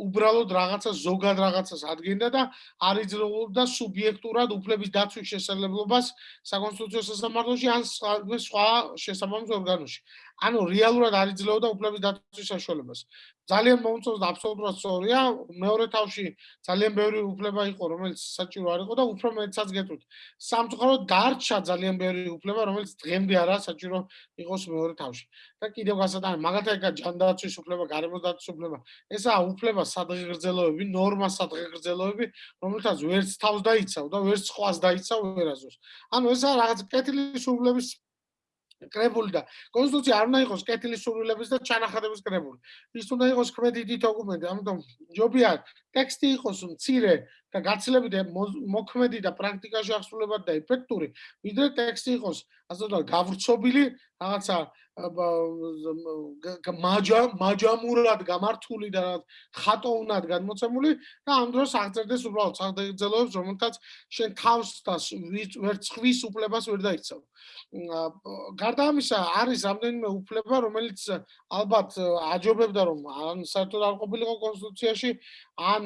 უბრალოდ რაღაცა ზოგად რაღაცას ადგენდა და არ იძლეოდა სუბიექტურად უფლების დაცვის შესაძლებლობას საკონსტიტუციო სასამართლოში ან სხვა შესაბამის ორგანოში. ანუ რეალურად არ იძლეოდა უფლების დაცვის საშუალებას. ძალიან მომწონს და აბსოლუტურად სწორია. მეორე თავში ძალიან ბევრი უფლება იყო, რომელიც საჭირო არ იყო და უფრო მეტსაც გეტყვით. სამწუხაროდ დარჩა ძალიან ბევრი უფლება, რომელიც დღემდე არაა საჭირო იყოს მეორე თავში. და კიდევ გასატანი, მაგალითად, ეგა ჯანდაცვის უფლება, გარემოდაცვის უფლება, ესაა უფლება სადღეგრძელოები, ნორმა სადღეგრძელოები, რომელთაც ვერც თავს დაიცავ და ვერც სხვას დაიცავ ვერაზოს. ანუ ესაა რაღაც კეთილის უფლების კრებული და კონსტიტუცია არ უნდა იყოს კეთილის სურვილების და ჩანახატების კრებული. ის უნდა იყოს კრედიტი დოკუმენტი, ამიტომ ჯობია ტექსტი იყოს მცირე და გაცილებით მოქმედი და პრაქტიკაში აღსრულებადი და ეფექტური, ვიდრე ტექსტი იყოს ასე ვთქვათ გავრცობილი რაღაცა მაჯა მაჯამურად გამართული და ხატოვნად გადმოცემული და ამ დროს აღწერდეს უბრალოდ საგრძელოებს რომელთაც შენ თავს და ვერ ცხვის უფლებას ვერ დაიცავ. გარდა ამისა არის რამდენიმე უფლება რომელიც ალბათ აჯობებდა რომ ან საერთოდ არ ყოფილიყო კონსტიტუციაში ან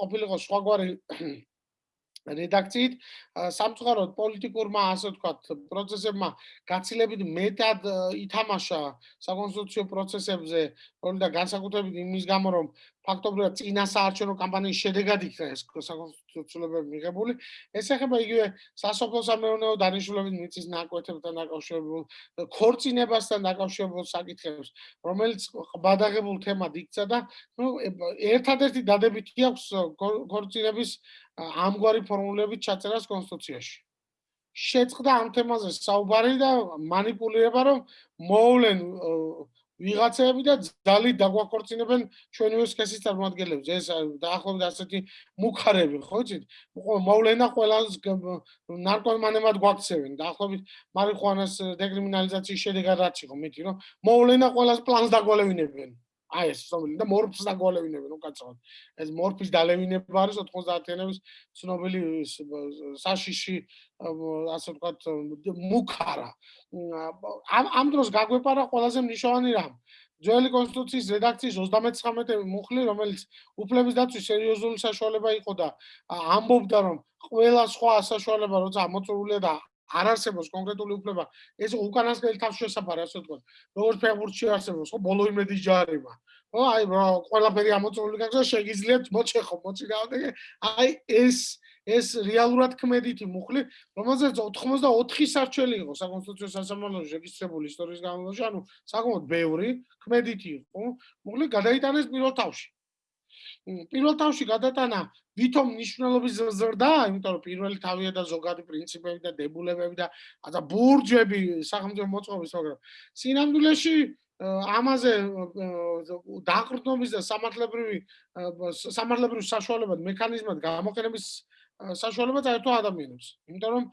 ყოფილიყო სხვაგვარი რედაქციით სამწუხაროდ პოლიტიკურმა ასე ვთქვათ პროცესებმა გაცილებით მეტად ითამაშა საკონსტიტუციო პროცესებზე და განსაკუთრებით იმის გამო რომ ფაქტობრივად წინასაარჩევნო კამპანიის შედეგად იქნა ეს საკონსტიტუციოები მიღებული. ეს ეხება იგივე სასოფლო სამეურნეო დანიშნულებით მიწის ნაკვეთებთან დაკავშირებულ ქორწინებასთან დაკავშირებულ საკითხებს რომელიც ბადაღებულ თემად იქცა და ნუ ერთადერთი დადებითი აქვს ქორწინების ამგვარი ფორმულებით ჩაწერას კონსტიტუციაში. შეწყდა ამ თემაზე საუბარი და манипулირება რომ მოვლენ ვიღაცები და ძალით დაგვაქორწინებენ ჩვენივე სქესის წარმოადგენლებს. ეს დაახლოებით ასეთი მუხარები, ხო იცით? მოვლენა ყველას ნარკომანებად გვაქცევენ. დაახლოებით მარიხუანას დეკრიმინალიზაციის შედეგად რაც იყო მითი, რომ მოვლენა ყველას პლანს დაგვალევინებენ. აი ეს ცნობილი და მორფს დაგვალევინებენ უკაცრავად. ეს მორფის დალევინება არის 90-იანების ცნობილი საშიში ასე ვთქვათ მუქარა. ამ ამ დროს გაგვეპარა ყველაზე მნიშვნელოვანი რამ. ძველი კონსტიტუციის რედაქციის 39 მუხლი, რომელიც უფლების დაცვის სერიოზული საშუალება იყო და ამბობდა რომ ყველა სხვა საშუალება როცა ამოწურულია და არ არსებობს კონკრეტული უფლება, ეს უკანასკნელი თავს შესაბარი, ასე ვთქვათ. როგორც ფეხბურთში არსებობს, ხო, ბოლო იმედის ჯარება. ხო, აი, ყველაფერი ამოწურული გაგზა, შეგიძლიათ მოჩეხო, მოწინააღმდეგე. აი, ეს ეს რეალურად ქმედითი მუხლი, რომელზეც 84 სარჩელი იყო საკონსტიტუციო სასამართლოში რეგისტრირებული ისტორიის განმავლობაში, ანუ საკმაოდ ბევრი ქმედითი იყო. მუხლი გადაიტანეს პირველ თავში. პირველ თავში გადატანა ვითომ ნიშნულობის ზრდა, იმიტომ რომ პირველი თავია და ზოგადი პრინციპები და დებულებები და ადა ბურჯები სახელმწიფო მოწყობის, მაგრამ სინამდვილეში ამაზე დაყრდნობის და სამართლებრივი სამართლებრივი საშუალებად მექანიზმად გამოყენების საშუალება წაერთვა ადამიანებს. იმიტომ რომ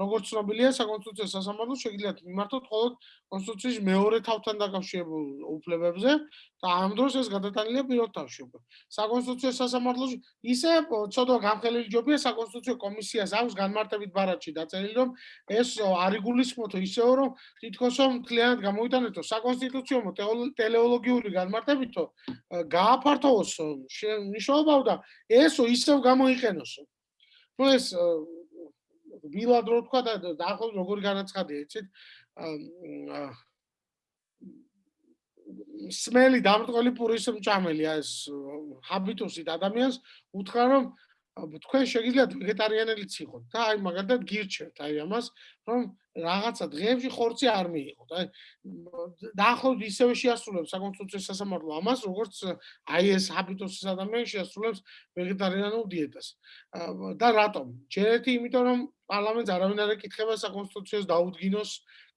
როგორც ცნობილია, საკონსტიტუციო სასამართლო შეგიძლიათ მიმართოთ მხოლოდ კონსტიტუციის მეორე თავთან დაკავშირებულ უფლებებზე და ამ დროს ეს გადატანილია პირველ თავში უკვე. საკონსტიტუციო სასამართლოში ისე ცოდვა გამხელილი ჯობია საკონსტიტუციო კომისიას აქვს განმარტებით ბარათში დაწერილი რომ ეს არიგულისხმოთო ისეო რომ თითქოს რომ მთლიანად გამოიტანეთო საკონსტიტუციო ტელეოლოგიური განმარტებითო გააფართოვოს მნიშვნელობა და ესო ისევ გამოიყენოსო. Ну ეს ბილად რო თქვა და დაახლოებით როგორი განაცხადია იცით სმელი დამრტყელი პურის მჭამელი ეს ჰაბიტუსით ადამიანს უთხრა რომ თქვენ შეგიძლიათ ვეგეტარიანელიც იყოთ და აი მაგალითად გირჩევთ აი ამას რომ რაღაცა დღეებში ხორცი არ მიიღოთ აი დაახლოებით ისევე შეასრულებს საკონსტიტუციო სასამართლო ამას როგორც აი ეს ჰაბიტუსის ადამიანი შეასრულებს ვეგეტარიანულ დიეტას. და რატომ? ჯერეთი იმიტომ რომ პარლამენტს არავინ არ ეკითხება საკონსტიტუციოს დაუდგინოს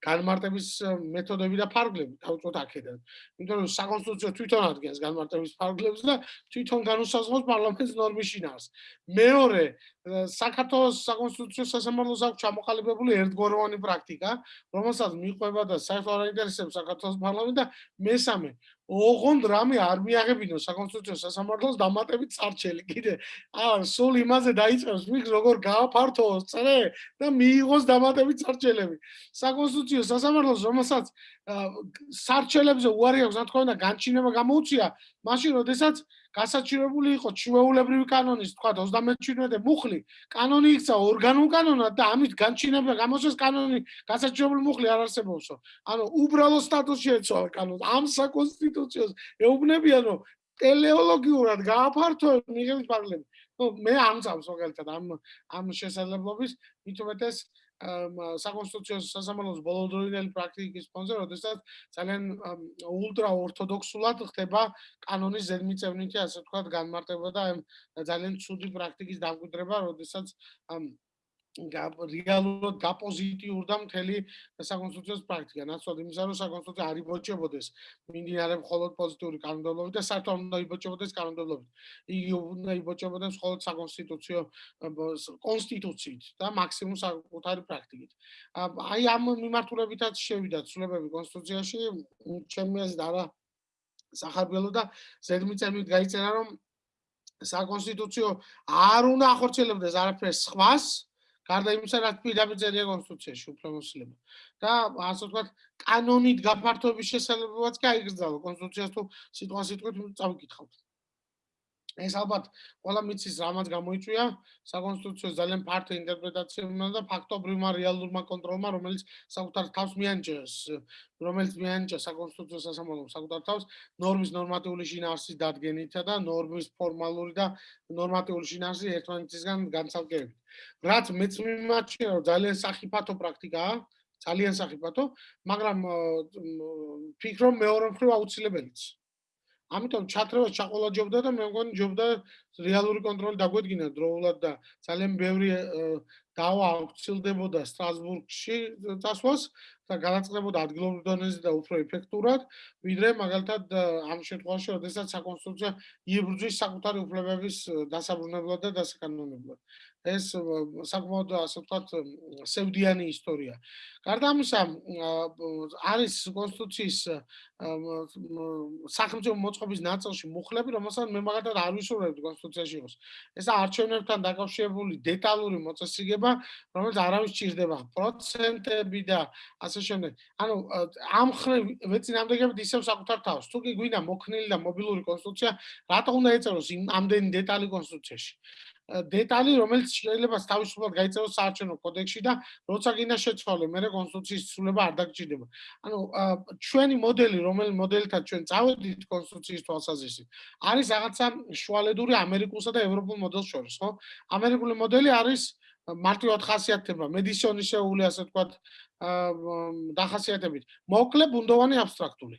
განმარტების მეთოდები და ფარგლები დავწოთ აქედან. იმიტომ რომ საკონსტიტუციო თვითონ ადგენს განმარტების ფარგლებს და თვითონ განუსაზღვრავს პარლამენტის ნორმის შინაარს. მეორე, საქართველოს საკონსტიტუციო სასამართლოს აქვს ჩამოყალიბებული ერთგვაროვანი პრაქტიკა, რომელსაც მიყვება და საერთოდ არ აინტერესებს საქართველოს პარლამენტი და მესამე, ოღონდ რამე არ მიაღებინო საკონსტიტუციო სასამართლოს დამატებით წარჩელი კიდე აა სულ იმაზე დაიწყებს მიგ როგორ გააფართოოს წრე და მიიღოს დამატებით წარჩელები საკონსტიტუციო კონსტიტუციო სასამართლოს რომელსაც სარჩელებზე უარი აქვს, უნდა, განჩინება გამოუწია, მაშინ როდესაც გასაჩივრებული იყო ჩვეულებრივი კანონის, თქვა 37 მუხლი, კანონი იქცა ორგანულ კანონად და ამით განჩინება გამოსეს კანონი გასაჩივრებული მუხლი არ არსებობსო. ანუ უბრალო სტატუსი ეცვალა კანონს. ამ საკონსტიტუციოს ეუბნებიან, რომ ტელეოლოგიურად გააფართოებს მიღების პარლამენტი. ну მე ამწავს მაგალითად ამ ამ შესაძლებლობის მithumetes საკონსტიტუციო სასამართლოს ბოლოდროინელი პრაქტიკის ფონზე, როდესაც ძალიან ულტრა ორთოდოქსულად ხდება კანონის ზედმიწევნითი, ასე ვთქვათ, განმარტება და ძალიან ცუდი პრაქტიკის დამკვიდრება, როდესაც რეალურად გაპოზიტიურ და მთელი საკონსტიტუციოს პრაქტიკა. ნაცვლად იმისა, რომ საკონსტიტუცია არ იბოჭებოდეს მინდინარე მხოლოდ პოზიტიური კანონმდებლობით და საერთოდ უნდა იბოჭებოდეს კანონმდებლობით. იგი უნდა იბოჭებოდეს მხოლოდ საკონსტიტუციო კონსტიტუციით და მაქსიმუმ საკუთარი პრაქტიკით. აი ამ მიმართულებითაც შევიდა ცვლილებები კონსტიტუციაში, ჩემი აზრით არა სახარბიელო და ზედმიწევნით გაიწერა რომ საკონსტიტუციო არ უნდა ახორციელებდეს არაფერს სხვას გარდა იმისა, რაც პირდაპირ კონსტიტუციაში უფლებოსილება. და ასე ვთქვათ, კანონით გაფართოების შესაძლებლობაც კი აიგრძალა კონსტიტუციას თუ სიტყვა სიტყვით წავიკითხავთ. ეს ალბათ ყველა მიცის რამაც გამოიწვია. საკონსტიტუციო ძალიან ფართო ინტერპრეტაციებმა და ფაქტობრივმა რეალურმა კონტროლმა რომელიც საკუთარ თავს მიანჭეს რომელიც მიანჭა საკონსტიტუციო სასამართლოს საკუთარ თავს ნორმის ნორმატიული შინაარსის დადგენითა და ნორმის ფორმალური და ნორმატიული შინაარსის ერთმანეთისგან განცალკევებით რაც მეც მიმაჩნია რომ ძალიან საფათო პრაქტიკაა ძალიან საფათო მაგრამ ფიქრობ მეორე მხრივ აუცილებელიც ამიტომ ჩათრევა ჩაყოლაჯობდა და მე მგონი ჯობდა რეალური კონტროლი დაგვედგინა დროულად და ძალიან ბევრი დავა აღწილდებოდა სტრასბურგში წასვლას და განაცხადებოდა ადგილობრივ დონეზე და უფრო ეფექტურად, ვიდრე მაგალითად ამ შემთხვევაში, როდესაც საკონსტიტუციო იბრძვის საკუთარი უფლებების დასაბრუნებლად და დასაკანონებლად. ეს საკმაოდ ასე ვთქვათ სევდიანი ისტორია. გარდა ამისა, არის კონსტიტუციის სახელმწიფო მოწყობის ნაწილში მუხლები, რომელსაც მე მაგალითად არ ვისურვებდი კონსტიტუციაში იყოს. ესა არჩევნებთან დაკავშირებული დეტალური მოწესრიგება, რომელიც არავის ჭირდება, პროცენტები და ასე შემდეგ. ანუ ამ ხრივ მეცინამდეგებით ისევ საკუთარ თავს. თუ კი გვინდა მოქნილი და მობილური კონსტიტუცია, რატო უნდა ეწეროს იმ ამდენი დეტალი კონსტიტუციაში? დეტალი, რომელიც შეიძლება თავისუფლად გაიწეროს საარჩევნო კოდექსში და როცა გინდა შეცვალე, მე კონსტიტუციის ცვლილება არ დაგჭირდება. ანუ ჩვენი მოდელი, რომელი მოდელითაც ჩვენ წავედით კონსტიტუციის თვალსაზრისით, არის რაღაცა შუალედური ამერიკულსა და ევროპულ მოდელს შორის, ხო? ამერიკული მოდელი არის მარტივად ხასიათდება, მედიცინისეული ასე ვთქვათ, დახასიათებით. მოკლე ბუნდოვანი აბსტრაქტული.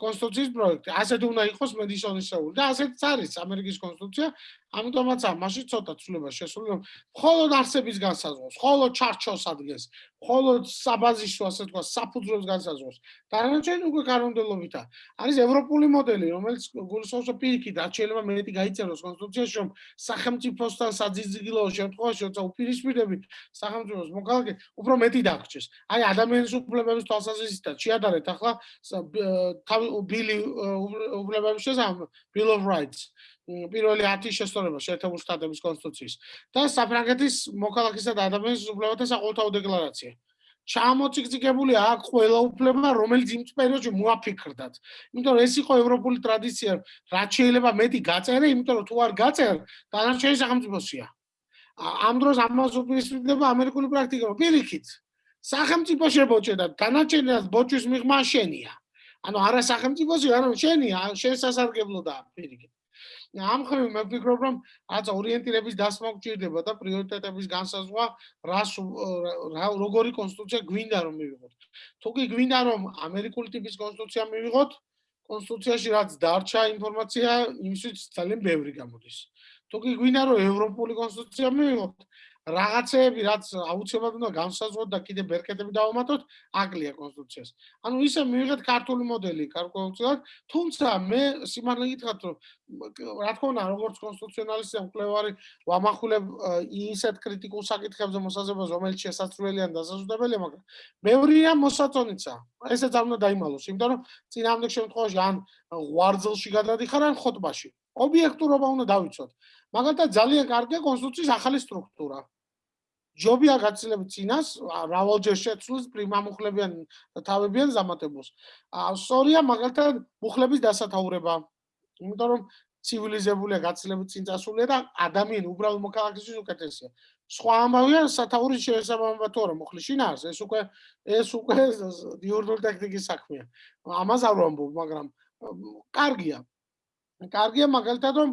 კონსტიტუციის პროექტი. ასეთ უნდა იყოს მედიცინისეული და ასეთც არის ამერიკის კონსტიტუცია. ამიტომაც ამაში ცოტა ცვლილება შესული, რომ მხოლოდ არსების განსაზღვროს, მხოლოდ ჩარჩოს ადგენს, მხოლოდ საბაზისო ასე თქვა საფუძვლებს განსაზღვროს. დანარჩენი უკვე კანონმდებლობითა. არის ევროპული მოდელი, რომელიც გულისხმობს პირიქით, რაც შეიძლება მეტი გაიწეროს კონსტიტუციაში, რომ სახელმწიფოსთან საძიძიგილო შემთხვევაში, როცა უპირისპირდები სახელმწიფოს მოქალაქე, უფრო მეტი დაგრჩეს. აი ადამიანის უფლებების თვალსაზრისით შეადარეთ ახლა თავი ბილი უფლებების შესაძლებლობა bill of rights პირველი 10 შესწორება შეერთებული შტატების კონსტიტუციის და საფრანგეთის მოქალაქისა და ადამიანის უფლებათა საყოველთაო დეკლარაცია. ჩამოციკციკებული აქ ყველა უფლება, რომელიც იმ პერიოდში მოაფიქრდათ. იმიტომ რომ ეს იყო ევროპული ტრადიცია, რაც შეიძლება მეტი გაწერე, იმიტომ რომ თუ არ გაწერ, დანარჩენი სახელმწიფოსია. ამ დროს ამას უპირისპირდება ამერიკული პრაქტიკა. პირიქით, სახელმწიფო შებოჭე და დანარჩენად ბოჭვის მიღმა შენია. ანუ არა სახელმწიფოსი, არა შენია, შენ სასარგებლოდაა პირიქით. ამ ხრივ მე ვფიქრობ რომ რაც ორიენტირების დასმა გჭირდება და პრიორიტეტების განსაზღვრა რას როგორი კონსტიტუცია გვინდა რომ მივიღოთ. თუ კი გვინდა რომ ამერიკული ტიპის კონსტიტუცია მივიღოთ კონსტიტუციაში რაც დარჩა ინფორმაცია იმისთვის ძალიან ბევრი გამოდის. თუ კი გვინდა რომ ევროპული კონსტიტუცია მივიღოთ რაღაცეები რაც აუცილებლად უნდა განსაზღვროთ და კიდე ბერკეტები დავამატოთ, აკლია კონსტიტუციას. ანუ ისე მივიღეთ ქართული მოდელი, კარგულად, თუმცა მე სიმართლე გითხრათ, რომ რა თქმა უნდა, როგორც კონსტიტუციონალისტი და მკვლევარი, ვამახვილებ ისეთ კრიტიკულ საკითხებზე მოსაზრებას, რომელიც შესაძლებელია და დასაზრდებელია, მაგრამ მეურია მოსაწონიცა. ესეც არ უნდა დაიმალოს, იმიტომ რომ წინამდელ შემთხვევაში ან ღვარძელში გადადიხარ ან ხოტბაში. ობიექტურობა უნდა დავიცოთ. მაგალითად ძალიან კარგია კონსტიტუციის ახალი სტრუქტურა. ჯობია გაცილებით წინას რავალჯერ შეცვლის პრიმამუხლებიან თავებიან ზამათებულს. აა სწორია მაგალითად მუხლების დასათაურება. იმიტომ რომ ცივილიზებულია გაცილებით წინ წასულია და ადამიანი უბრალოდ მოქალაქისთვის უკეთესია. სხვა ამბავია სათაურის შესაბამება თუ არა მუხლი შინაარს ეს უკვე ეს უკვე დიურნული ტექნიკის საქმეა. ამას არ ვამბობ, მაგრამ კარგია. კარგია მაგალითად რომ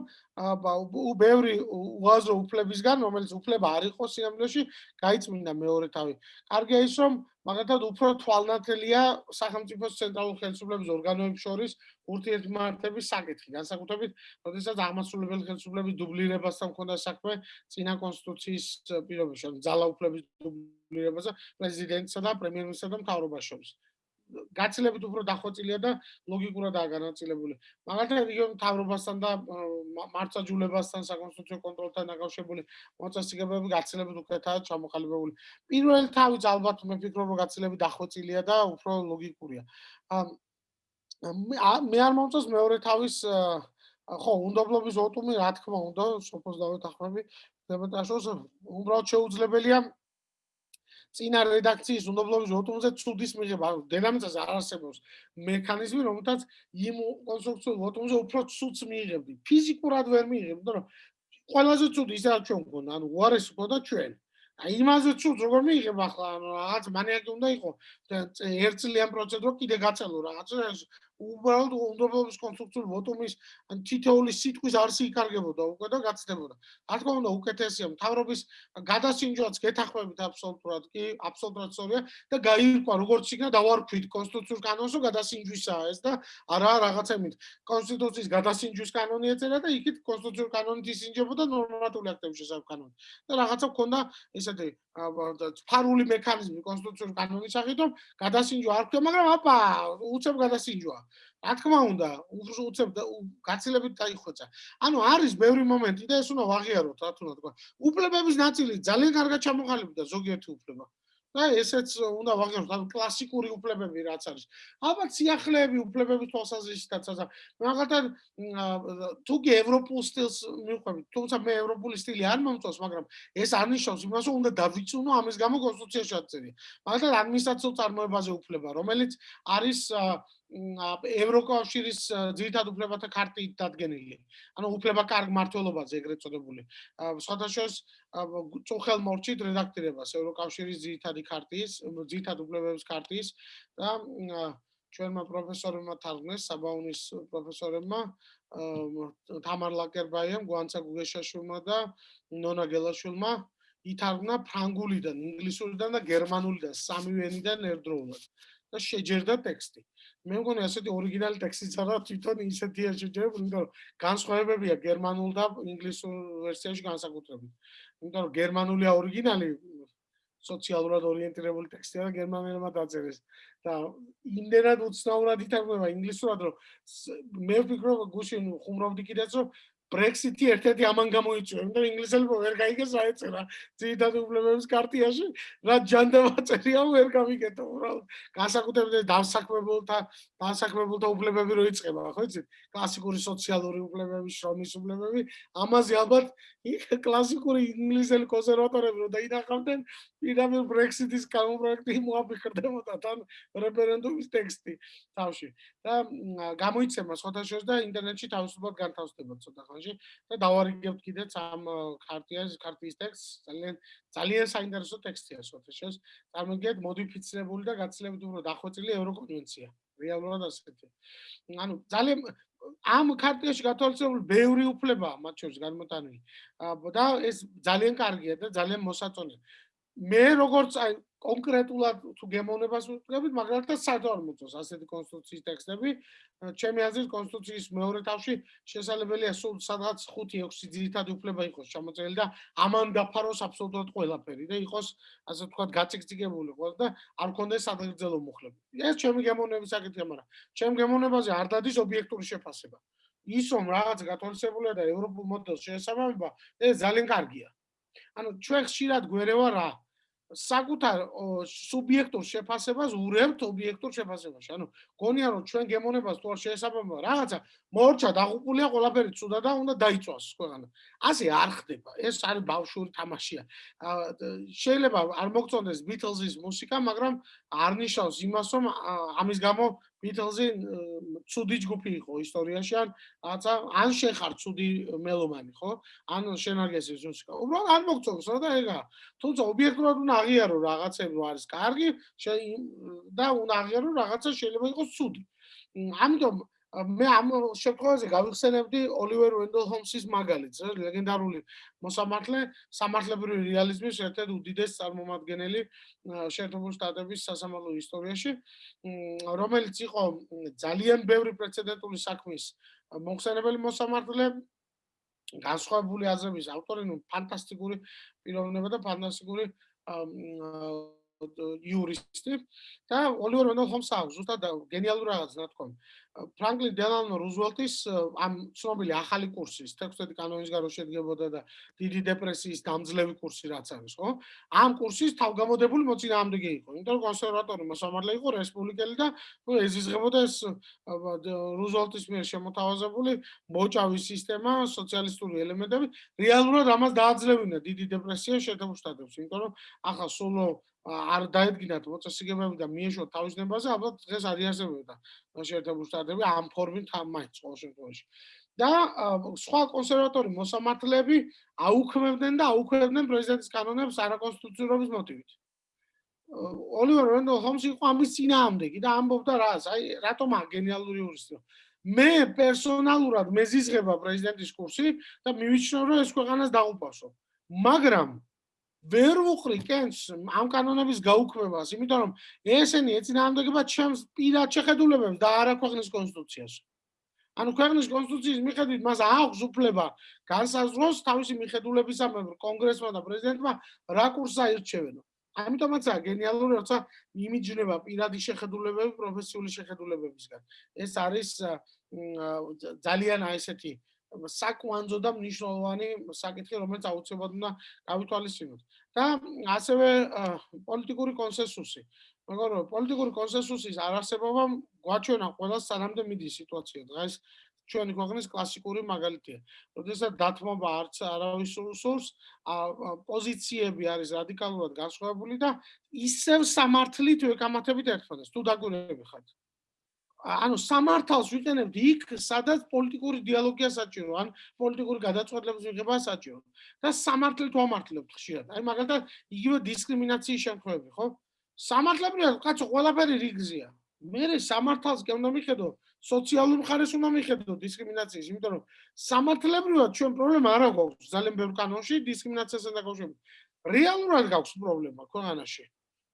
ბევრი უაზრო უფლებისგან რომელიც უფლება არ იყო სიამოვნებაში გაიწმინდა მეორე თავი. კარგია ის რომ მაგალითად უფრო თვალნათელია სახელმწიფოს ცენტრალურ ხელისუფლების ორგანოებს შორის ურთიერთმართების საკითხი. განსაკუთრებით, როდესაც აღმასრულებელი ხელისუფლების დუბლირებასთან მქონდა საქმე წინა კონსტიტუციის პირობებში, ძალაუფლების დუბლირებასა პრეზიდენტსა და პრემიერ-მინისტრსა და მთავრობას შორის. გაცილებით უფრო დახვეწილია და ლოგიკურადაა განაწილებული. მაგალითად, იგივე მთავრობასთან და მართლმსაჯულებასთან საკონსტიტუციო კონტროლთან დაკავშირებული მოწესრიგებები გაცილებით უკეთაა ჩამოყალიბებული. პირველი თავიც ალბათ მე ვფიქრობ, რომ გაცილებით დახვეწილია და უფრო ლოგიკურია. მე არ მომწონს მეორე თავის ხო, უნდობლობის ოტუმი, რა თქმა უნდა, სოფოს დავეთახმები, დემონტაჟოს უბრალოდ შეუძლებელია წინა რედაქციის უნდობლობის ოტუმზე ცუდის მიღება, დედამიწაზე არ არსებობს მექანიზმი, რომელთაც იმ კონსტრუქციულ ოტუმზე უფრო ცუდს მიიღებდი. ფიზიკურად ვერ მიიღებ, იმიტომ რომ ყველაზე ცუდი ისაა ჩვენ გქონდა, ანუ უარესი გქონდა ჩვენ. აი იმაზე ცუდ როგორ მიიღებ ახლა, ანუ რაღაც მანიაკი უნდა იყო. ერთწლიან პროცედურა კიდე გაწელო რაღაც უბრალოდ უნდობლობის კონსტრუქციულ ვოტუმის ან თითოეული სიტყვის არსი იკარგებოდა უკვე და გაცდებოდა. რა თქმა უნდა, უკეთესია მთავრობის გადასინჯვაც გეთახმებით აბსოლუტურად კი, აბსოლუტურად სწორია და გაირკვა როგორც იქნა დავარქვით კონსტიტუციურ კანონსო გადასინჯვისაა ეს და არა რაღაცემით კონსტიტუციის გადასინჯვის კანონი ეწერა და იქით კონსტიტუციურ კანონით ისინჯებოდა ნორმატიული აქტების კანონი. და რაღაცა ქონდა ესეთი ფარული მექანიზმი კონსტიტუციურ კანონის სახით, რომ გადასინჯვა არ ქონდა, მაგრამ აპა, უცებ გადასინჯვა. რა თქმა უნდა, უცებ გაცილებით დაიხვეწა. ანუ არის ბევრი მომენტი და ეს უნდა ვაღიაროთ, რა თქმა უნდა. უფლებების ნაწილი ძალიან კარგად ჩამოყალიბდა ზოგიერთი უფლება. და ესეც უნდა ვაღიაროთ, ანუ კლასიკური უფლებები რაც არის. ალბათ სიახლეები უფლებების თვალსაზრისითაც ასე. მაგალითად, თუ კი ევროპულ სტილს მიყვებით, თუმცა მე ევროპული სტილი არ მომწონს, მაგრამ ეს არნიშნავს იმას, რომ უნდა დავიწუნო ამის გამო კონსტიტუციაში აწერია. მაგალითად, ადმინისტრაციულ წარმოებაზე უფლება, რომელიც არის ევროკავშირის ძირითად უფლებათა ქარტით დადგენილი. ანუ უფლება კარგ მართლობაზე ეგრეთ წოდებული. სხვადასხვა წუხელ მორჩით რედაქტირებას ევროკავშირის ძირითადი ქარტიის, ძირითად უფლებების ქარტიის და ჩვენმა პროფესორებმა თარგმნეს საბაუნის პროფესორებმა თამარ ლაკერბაიამ, გვანცა გუგეშაშვილმა და ნონა გელაშვილმა ითარგმნა ფრანგულიდან, ინგლისურიდან და გერმანულიდან, სამივე ენიდან ერთდროულად და შეჯერდა ტექსტი. მე მგონი ასეთი ორიგინალი ტექსტიც არა თვითონ ისეთია შეჯერებული, იმიტომ რომ განსხვავებებია გერმანულ და ინგლისურ ვერსიაში განსაკუთრებით. იმიტომ რომ გერმანულია ორიგინალი სოციალურად ორიენტირებული ტექსტია და გერმანულმა დაწერეს და იმდენად უცნაურად ითარგმნება ინგლისურად რომ მე ვფიქრობ გუშინ ხუმრობდი კიდეც რომ ბრექსიტი ერთ-ერთი ამან გამოიწვია, იმიტომ რომ ინგლისელებმა ვერ გაიგეს რა ეწერა ძირითად უფლებების კარტიაში, რა ჯანდაბა წერია ვერ გამიგეთო, უბრალოდ განსაკუთრებით დასაქმებულთა დასაქმებულთა უფლებები რო იწყება, ხო იცით? კლასიკური სოციალური უფლებები, შრომის უფლებები, ამაზე ალბათ კლასიკური ინგლისელი კონსერვატორები რო დაინახავდნენ, პირამიდ ბრექსიტის კანონპროექტი მოაფიქრდებოდა თან რეფერენდუმის ტექსტი თავში. და გამოიცემა შორის და ინტერნეტში თავისუფლად განთავსდება ცოტა ხანში და დავარიგებთ კიდეც ამ ქარტიას ქარტიის ტექსტს. ძალიან ძალიან საინტერესო ტექსტია სოთეშეს წარმოგიდგენთ მოდიფიცირებული და გაცილებით უფრო დახვეწილი ევროკონვენცია. რეალურად ასეთი. ანუ ძალიან ამ ქარტიაში გათვალისწინებული ბევრი უფლება მათ შორის განმოტანილი. და ეს ძალიან კარგია და ძალიან მოსაწონია. მე როგორც აი კონკრეტულად თუ გემოვნებას ვუწევთ, მაგალითად საერთოდ არ მოწონს ასეთი კონსტიტუციის ტექსტები. ჩემი აზრით კონსტიტუციის მეორე თავში შესაძლებელია სულ სადღაც 5-6 ძირითადი უფლება იყოს ჩამოწერილი და ამან დაფაროს აბსოლუტურად ყველაფერი და იყოს ასე ვთქვათ გაწიგწიგებული ყველა და არ კონდეს საგრძელო მუხლები. ეს ჩემი გემოვნების საკითხია, მაგრამ ჩემ გემოვნებაზე არ დადის ობიექტური შეფასება. ის რომ რაღაც გათვალისწინებულია და ევროპულ მოდელს შეესაბამება, ეს ძალიან კარგია. ანუ ჩვენ ხშირად გვერევა რა საკუთარ სუბიექტურ შეფასებას ურევთ ობიექტურ შეფასებაში. ანუ გონია რომ ჩვენ გემონებას თუ არ შეესაბამება რაღაცა მორჩა დაღუპულია ყველაფერი ცუდა და უნდა დაიწვას ქვეყანა. ასე არ ხდება. ეს არის ბავშვური თამაშია. შეიძლება არ მოგწონდეს ბიტლზის მუსიკა, მაგრამ არ ნიშნავს იმას რომ ამის გამო ბიტლზი ცუდი ჯგუფი იყო ისტორიაში ან რაღაცა ან შენ ხარ ცუდი მელომანი ხო? ან შენ არ გესმის მუსიკა. უბრალოდ არ მოგწონს რა და ეგა. თუმცა ობიექტურად უნდა აღიარო რაღაცები არის კარგი და უნდა აღიარო რაღაცა შეიძლება იყოს ცუდი. ამიტომ მე ამ შემთხვევაში გავიხსენებდი ოლივერ ვენდელ ჰომსის მაგალითს, ლეგენდარული მოსამართლე, სამართლებრივი რეალიზმის ერთ-ერთი უდიდესი წარმომადგენელი შეერთებული შტატების სასამართლო ისტორიაში, რომელიც იყო ძალიან ბევრი პრეცედენტული საქმის მოხსენებელი მოსამართლე, განსხვავებული აზრების ავტორი, ნუ ფანტასტიკური პიროვნება და ფანტასტიკური იურისტი და ოლივერ ვენდელ ჰომსი აქვს ზუსტად გენიალური რაღაც რა თქმა უნდა ფრანკლინ დელანო რუზველტის ამ ცნობილი ახალი კურსის ტექსტები კანონის გარშემო შედგებოდა და დიდი დეპრესიის დამძლევი კურსი რაც არის, ხო? ამ კურსის თავგამოდებული მოწინააღმდეგე იყო. იმიტომ რომ კონსერვატორი მოსამართლე იყო რესპუბლიკელი და ეზიზღებოდა ეს რუზველტის მიერ შემოთავაზებული მოჭავის სისტემა, სოციალისტური ელემენტები, რეალურად ამას დააძლევინა დიდი დეპრესია შეერთებულ შტატებში. იმიტომ რომ ახლა სულო არ დაედგინათ მოწესრიგებები და მიეშვა თავისნებაზე, ალბათ დღეს არ იარსებოდა შეერთებული შტატები ამ ფორმით მაინც ყოველ შემთხვევაში. და სხვა კონსერვატორი მოსამართლეები აუქმებდნენ და აუქმებდნენ პრეზიდენტის კანონებს არაკონსტიტუციურობის მოტივით. ოლივერ ვენდელ ჰომსი იყო ამის წინააღმდეგი და ამბობდა რას, აი რატომ აგენიალური იურისტი. მე პერსონალურად მეზიზღება პრეზიდენტის კურსი და მივიჩნევ რომ ეს ქვეყანას დაუპასო. მაგრამ ვერ ვუყრი კენს ამ კანონების გაუქმებას, იმიტომ რომ ესენი ეცინააღმდეგება ჩემს პირად შეხედულებებს და არა ქვეყნის კონსტიტუციას. ანუ ქვეყნის კონსტიტუციის მიხედვით მას აქვს უფლება განსაზღვროს თავისი მიხედულებისამებრ კონგრესმა და პრეზიდენტმა რა კურსს აირჩევენო. ამიტომაცაა გენიალური, როცა იმიჯნება პირადი შეხედულებები პროფესიული შეხედულებებისგან. ეს არის ძალიან აი ესეთი საკვანძო და მნიშვნელოვანი საკითხი, რომელიც აუცილებლად უნდა გავითვალისწინოთ. და ასევე პოლიტიკური კონსენსუსი. მაგრამ პოლიტიკური კონსენსუსის არარსებობა გვაჩვენა ყველა სანამდე მიდის სიტუაცია. დღეს ჩვენი ქვეყნის კლასიკური მაგალითია. როდესაც დათმობა არც არავის სურს, პოზიციები არის რადიკალურად განსხვავებული და ისევ სამართლით ვეკამათებით ერთმანეთს. თუ დაგვირები ხართ. ანუ სამართალს ვიყენებთ იქ, სადაც პოლიტიკური დიალოგია საჭირო, ან პოლიტიკური გადაწყვეტილების მიღება საჭირო. და სამართლით ვამართლებთ ხშირად. აი მაგალითად, იგივე დისკრიმინაციის შემთხვევები, ხო? სამართლებრივად კაცო ყველაფერი რიგზია. მე სამართალს კი უნდა მიხედო, სოციალურ მხარეს უნდა მიხედო დისკრიმინაციის, იმიტომ რომ სამართლებრივად ჩვენ პრობლემა არ აქვს ძალიან ბევრ კანონში დისკრიმინაციასთან დაკავშირებით. რეალურად გაქვს პრობლემა ქვეყანაში.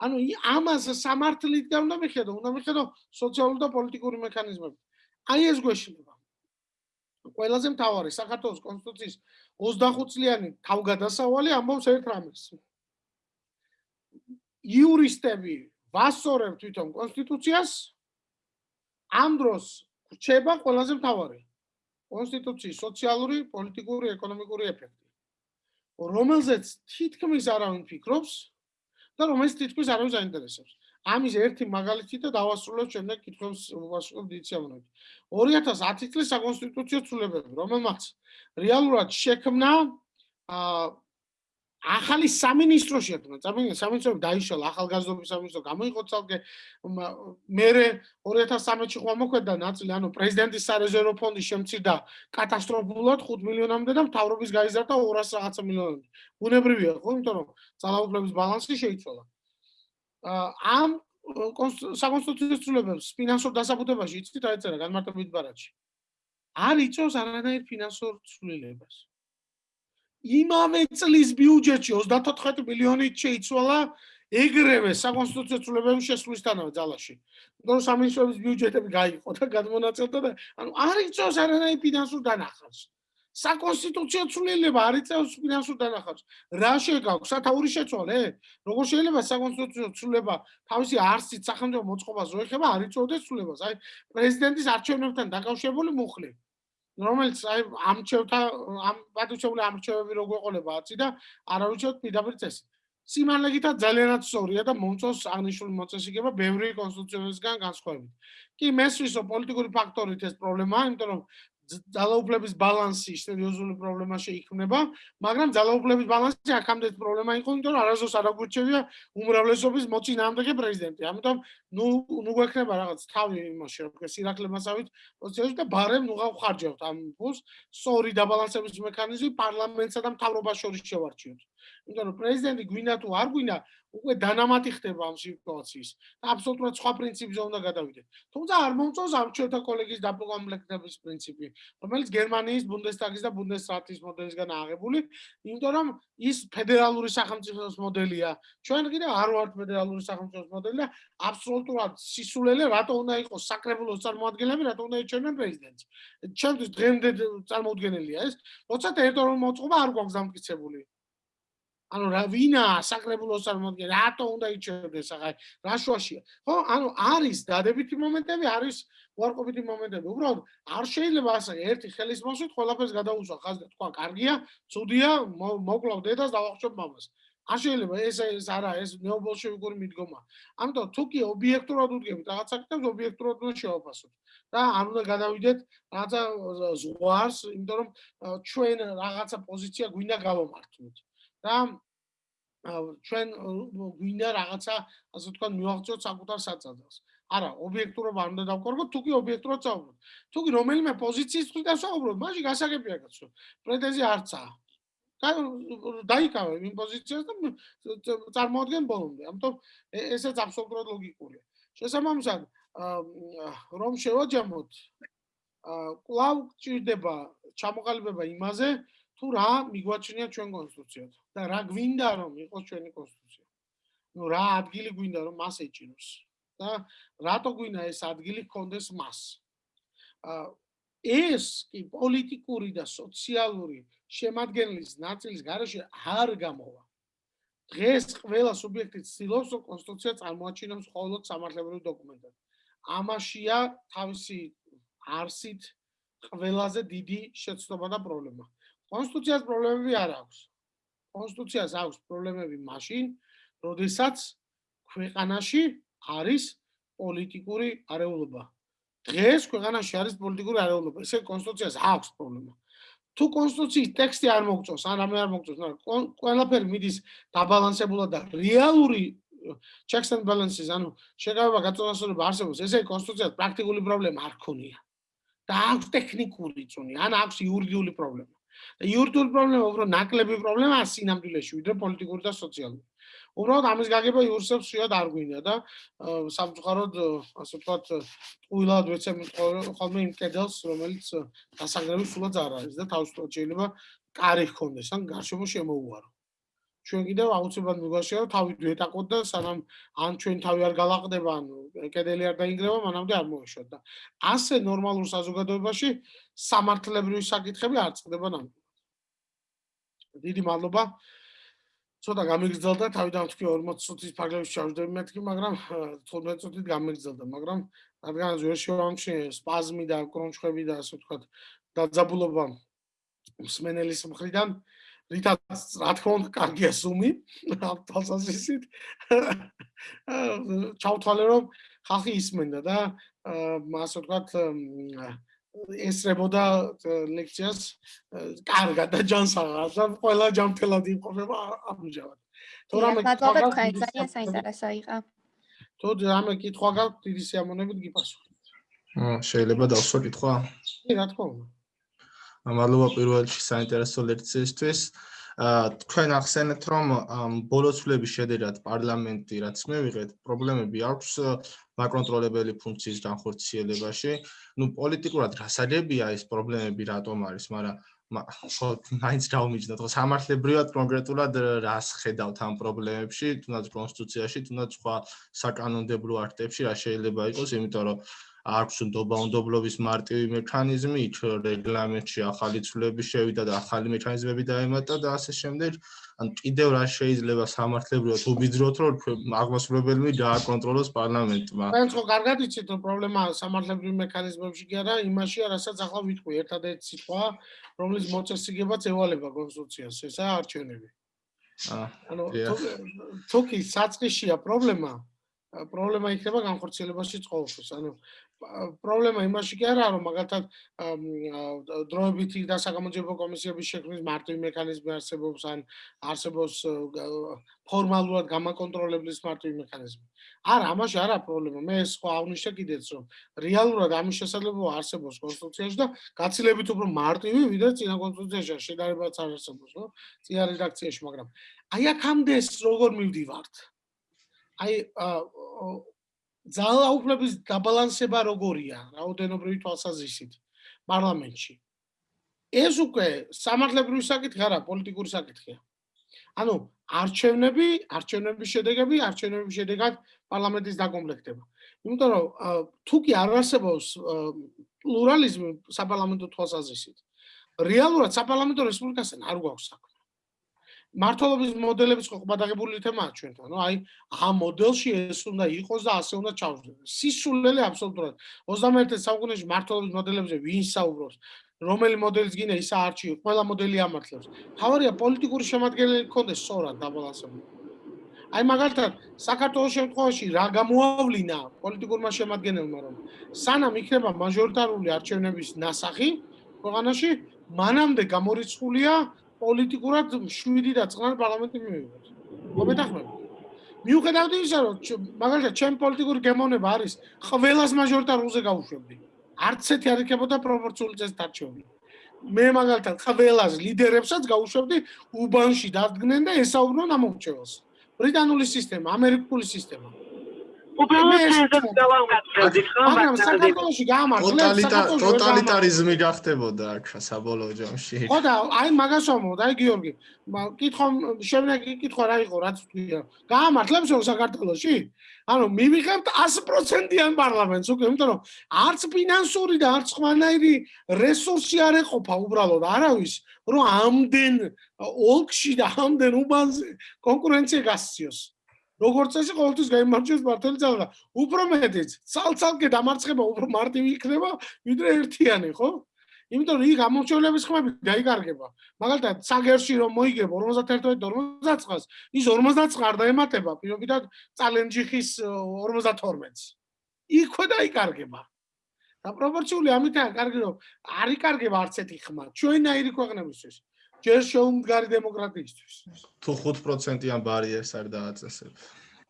ანუ ამას სამართლით და უნდა მიხედო, უნდა მიხედო სოციალური და პოლიტიკური მექანიზმები. აი ეს გვეშლება. ყველაზე მთავარი საქართველოს კონსტიტუციის 25 წლიანი თავგადასავალი ამბობს ერთ რამეს. იურისტები ვასწორებთ თვითონ კონსტიტუციას. ამ დროს რჩება ყველაზე მთავარი კონსტიტუციის სოციალური, პოლიტიკური, ეკონომიკური ეფექტი. რომელზეც თითქმის არავინ ფიქრობს, და რომელიც თითქოს არავის აინტერესებს. ამის ერთი მაგალითი და დავასრულებ შემდეგ კითხვებს ვასრულებ დიციამონები. 2010 წლის საკონსტიტუციო ცვლილებები, რომელმაც რეალურად შექმნა აა ახალი სამინისტროში ერთმა წამინა სამინისტროები დაიშალა ახალგაზრდობის სამინისტრო გამოიყო ცალკე. მე 2013-ში ხომ მოქმედა ნაწილი ანუ პრეზიდენტის სარეზერვო ფონდი შემცირდა კატასტროფულად 5 მილიონამდე და მთავრობის გაიზარდა 200 რაღაცა მილიონამდე. ბუნებრივია ხო? იმიტომ რომ ძალაუფლების ბალანსი შეიცვალა. ამ საკონსტიტუციო ცვლილებებს ფინანსურ დასაბუთებაში იცით რა ეწერა განმარტებით ბარათში. არ იწევს არანაირ ფინანსურ ცვლილებას იმავე წლის ბიუჯეტში 34 მილიონი შეიცვალა ეგრევე საკონსტიტუციო ცვლილებების შესვლისთანავე ძალაში. ნუ სამინისტროების ბიუჯეტები გაიყო და გადმონაწილდა და ანუ არ იწევს არანაირ ფინანსურ დანახავს. საკონსტიტუციო ცვლილება არ იწევს ფინანსურ დანახავს. რა შეგაქვს? სათაური შეცვალე? როგორ შეიძლება საკონსტიტუციო ცვლილება თავისი არსით სახელმწიფო მოწყობას რო ეხება არ იწევდეს ცვლილებას? აი პრეზიდენტის არჩევნებთან დაკავშირებული მუხლი. რომელიც აი ამჩევთა ამ პატუჩებული ამრჩევები როგორ ყოლება აცი და არავითარ პირდაპირ წესი. სიმართლეა ძალიანაც სწორია და მომწონს აღნიშნული მოწესრიგება ბევრი კონსტიტუციისგან განსხვავებით. კი მესვისო პოლიტიკური ფაქტორით ეს პრობლემაა, იმიტომ რომ ძალაუფლების ბალანსი სერიოზული პრობლემა შეიქმნება, მაგრამ ძალაუფლების ბალანსი აქამდე პრობლემა იყო, იმიტომ რომ არასდროს არ აღგვირჩევია უმრავლესობის მოწინააღმდეგე პრეზიდენტი. ამიტომ ნუ ნუ გვექნება რაღაც თავი იმაში, რომ სირაქლებასავით პოზიციაში და ბარემ ნუ გავხარჯავთ ამ ფულს, სწორი დაბალანსების მექანიზმი პარლამენტსა და მთავრობას შორის შევარჩიოთ. იმიტომ რომ პრეზიდენტი გვინდა თუ არ გვინდა, უკვე დანამატი ხდება ამ სიტუაციის და აბსოლუტურად სხვა პრინციპზე უნდა გადავიდეთ. თუმცა არ მომწონს ამ ჩვენთა კოლეგის დაპროგრამების პრინციპი, რომელიც გერმანიის ბუნდესტაგის და ბუნდესრატის მოდელისგან აღებული, იმიტომ რომ ის ფედერალური სახელმწიფოს მოდელია. ჩვენ კიდე არ ვართ ფედერალური სახელმწიფოს მოდელი და აბსოლუტურად სისულელე რატო უნდა იყოს საკრებულოს წარმოადგენლები, რატო უნდა ეჩვენენ პრეზიდენტს. ჩემთვის დღემდე წარმოუდგენელია ეს, როცა ტერიტორიული მოწყობა არ გვაქვს დამტკიცებული. ანუ რა ვინა საკრებულოს წარმოადგენს რატო უნდა იჩერდეს ახლა? რა შუაშია? ხო ანუ არის დადებითი მომენტები არის უარყოფითი მომენტები. უბრალოდ არ შეიძლება ასე ერთი ხელის მოსვით ყველაფერს გადაუსვა ხაზზე თქვა კარგია ცუდია მოკლავ დედას და ვახშობ მამას. არ შეიძლება ეს ეს არა ეს ნეობოლშევიკური მიდგომა. ამიტომ თუ კი ობიექტურად უდგებით რაღაც საკითხებს ობიექტურად უნდა შევაფასოთ და არ უნდა გადავიდეთ რაღაცა ზღვარს იმიტომ რომ ჩვენ რაღაცა პოზიცია გვინდა გავამართლოთ და ჩვენ გვინდა რაღაცა ასე თქვა მივაღწიოთ საკუთარ საწადელს. არა, ობიექტურობა არ უნდა დავკარგოთ, თუკი ობიექტურად წავუბროთ. თუკი რომელიმე პოზიციის თვით დავსაუბროთ, მაშინ გასაგებია კაცო. პრეტენზია არცა. დაიკავე იმ პოზიციას და წარმოადგენ ბოლომდე. ამიტომ ესეც აბსოლუტურად ლოგიკურია. შესაბამისად, რომ შევაჯამოთ, კლავ ჭირდება ჩამოყალიბება იმაზე, თუ რა მიგვაჩნია ჩვენ კონსტიტუციად და რა გვინდა რომ იყოს ჩვენი კონსტიტუცია. ნუ რა ადგილი გვინდა რომ მას ეჭიროს და რატო გვინდა ეს ადგილი გქონდეს მას. აა ეს კი პოლიტიკური და სოციალური შემადგენლის ნაწილის garaში არ გამოვა. დღეს ყველა სუბიექტი ცდილობს რომ კონსტიტუცია წარმოაჩინოს მხოლოდ სამართლებრივ დოკუმენტად. ამაშია თავისი არსით ყველაზე დიდი შეცდომა და პრობლემა. კონსტიტუციას პრობლემები არ აქვს. კონსტიტუციას აქვს პრობლემები მაშინ, როდესაც ქვეყანაში არის პოლიტიკური არეულობა. დღეს ქვეყანაში არის პოლიტიკური არეულობა, ესე კონსტიტუციას აქვს პრობლემა. თუ კონსტიტუციის ტექსტი არ მოგწონს, ან რამე არ მოგწონს, მაგრამ ყველაფერი მიდის დაბალანსებულად და რეალური checks and balances, ანუ შეგავება გაწონასწორება არსებობს, ესე კონსტიტუციას პრაქტიკული პრობლემა არ ქონია. და აქვს ტექნიკური წუნი, ან აქვს იურიდიული პრობლემა. და იურიდიული პრობლემა უფრო ნაკლები პრობლემაა სინამდვილეში ვიდრე პოლიტიკური და სოციალური. უბრალოდ ამის გაგება იურსებს შეიძლება არ გვინდა და სამწუხაროდ ასე ვთქვათ ყვილად ვეცემ ხოლმე იმ კედელს რომელიც დასაგრები სულაც არ არის და თავისუფლად შეიძლება კარი ჰქონდეს ან გარშემო შემოუარო. ჩვენ კიდევ აუცილებლად მიგვაშია რომ თავი დვეტაკოთ და სანამ ან ჩვენ თავი არ galaqდება ან კედელი არ დაინგრევა მანამდე არ მოეშვათ და ასე ნორმალურ საზოგადოებაში სამართლებრივი საკითხები არ წყდება ნამდვილად. დიდი მადლობა. ცოტა გამიგრძელდა, თავიდან თქვი 40 წუთის ფარგლებში ჩავждები მეთქი, მაგრამ 15 წუთით გამიგრძელდა, მაგრამ რადგან ვერ შევამჩნე სპაზმი და კრონჩხები და ასე ვთქვათ დაძაბულობა მსმენელის მხრიდან, რითაც რა თქმა უნდა კარგია სუმი თვალსაზრისით ჩავთვალე რომ ხალხი ისმენდა და ასე ვთქვათ ესრებოდა ლექციას კარგად და ჯანსაღად და ყველა ჯანმრთელად იმყოფება ამჟამად. თუ რამე მადლობა თქვენ ძალიან საინტერესო იყო. თუ რამე კითხვა გაქვთ დიდი სიამოვნებით გიპასუხებთ. აა შეიძლება დავსვა კითხვა? კი რა თქმა უნდა. მადლობა პირველ რიგში საინტერესო ლექციისთვის. თქვენ ახსენეთ რომ ბოლოცვლების შედერად პარლამენტი რაც მივიღეთ პრობლემები აქვს მაკრონტროლებელი ფუნქციის განხორციელებაში. ნუ პოლიტიკურად რასადებია ეს პრობლემები რატომ არის, მაგრამ ხო მაინც დაუმიჯნოთ, ხო სამართლებრივად კონკრეტულად რას ხედავთ ამ პრობლემებში, თუნდაც კონსტიტუციაში, თუნდაც სხვა საკანონმდებლო აქტებში რა შეიძლება იყოს, იმიტომ რომ აქვს ნდობაუნდობლობის მარტივი მექანიზმი, იქ რეგლამენტში ახალი ცვლილების შევიდა და ახალი მექანიზმები დაემატა და ასე შემდეგ. ან კიდევ რა შეიძლება სამართლებრივად უბიძროთ, რომ აღმასრულებელი დააკონტროლოს პარლამენტმა. თქვენ ხო კარგად იცით, რომ პრობლემა სამართლებრივი მექანიზმებში კი არა, იმაშია, რასაც ახლა ვიტყვი, ერთადერთი სიტყვა, რომლის მოწესრიგებაც ევალება კონსტიტუციას, ესაა არჩევნები. აა ანუ თუკი საწყისია პრობლემა, ა, პრობლემა იქნება განხორციელებაში ყოველთვის. ანუ პრობლემა იმაში კი არაა, რომ მაგალითად დროებითი და საგამოძიებო კომისიების შექმნის მარტივი მექანიზმი არსებობს, ან არსებობს ფორმალურად გამაკონტროლებლის მარტივი მექანიზმი. არა, ამაში არა პრობლემა. მე სხვა აღნიშნე კიდეც, რომ რეალურად ამის შესაძლებლობა არსებობს კონსტიტუციაში და გაცილებით უფრო მარტივი, ვიდრე წინა კონსტიტუციაში შედარებაც არ არსებობს, ხო? წინა რედაქციაში, მაგრამ აი აქამდე ეს როგორ მივდივართ? აი ძალაუფლების დაბალანსება როგორია რაოდენობრივი თვალსაზრისით პარლამენტში? ეს უკვე სამართლებრივი საკითხი არა, პოლიტიკური საკითხია. ანუ არჩევნები, არჩევნების შედეგები, არჩევნების შედეგად პარლამენტის დაკომპლექტება. იმიტომ რომ თუ კი არ არსებობს პლურალიზმი საპარლამენტო თვალსაზრისით, რეალურად საპარლამენტო რესპუბლიკასთან არ გვაქვს საქმე. მართლობის მოდელების ხო ყბადაღებული თემაა ჩვენთან. ნუ აი ამ მოდელში ეს უნდა იყოს და ასე უნდა ჩავშდეთ. სისულელე აბსოლუტურად 21 საუკუნეში მართლობის მოდელებზე ვინ საუბრობს? რომელი მოდელის გინდა ის არჩიო, ყველა მოდელი ამართლებს. თავარია პოლიტიკური შემადგენელი გქონდეს სწორად დაბალანსებული. აი მაგალითად საქართველოს შემთხვევაში რა გამოავლინა პოლიტიკურმა შემადგენელმა რომ სანამ იქნება მაჟორიტარული არჩევნების ნასახი ქვეყანაში მანამდე გამორიცხულია პოლიტიკურად 7 და წყნარ პარლამენტი მივიღოთ. მომეთახმები. მიუხედავად იმისა, რომ მაგალითად ჩემ პოლიტიკური გემოვნება არის ყველას მაჟორიტარულზე გავუშვებდი. არც ერთი არ იქნებოდა პროპორციული წესით არჩეული. მე მაგალითად ყველას ლიდერებსაც გავუშვებდი უბანში დადგნენ და ესაუბრონ ამ მომრჩეველს. ბრიტანული სისტემა, ამერიკული სისტემა. უბრალოდ ეს ვთქვი. გავამართლებდით ხო მაგრამ საქართველოში გაამართლებს ვერ გაამართლებს. ტოტალიტარიზმი გახდებოდა აქ საბოლოო ჯამში. ხო და აი მაგას ვამბობ, აი გიორგი, კითხვა შემდეგი კითხვა რა იყო, რაც თქვია. გაამართლებს რომ საქართველოში? ანუ მივიღებთ 100%-იან პარლამენტს უკვე, იმიტომ რომ არც ფინანსური და არც სხვანაირი რესურსი არ ეყოფა უბრალოდ არავის, რომ ამდენ ოლქში და ამდენ უბანზე კონკურენცია გასციოს. როგორც წესი ყოველთვის გამარჯვებს მართალი ძალა. უფრო მეტიც, ცალ-ცალკე დამარცხება უფრო მარტივი იქნება, ვიდრე ერთიანი, ხო? იმიტომ რომ იქ ამორჩევლების ხმები დაიკარგება. მაგალითად, საგერში რომ მოიგებ 51-50-ს, ის 50-ს არ დაემატება პირობითად წალენჯიხის 52-ს. იქვე დაიკარგება. და პროპორციული ამითაა კარგი რომ არ იკარგება არც ერთი ხმა ჩვენაირი ქვეყნებისთვის. ჯერ შეუმდგარი დემოკრატიისთვის. თუ 5%-იან ბარიერს არ დააწესებ.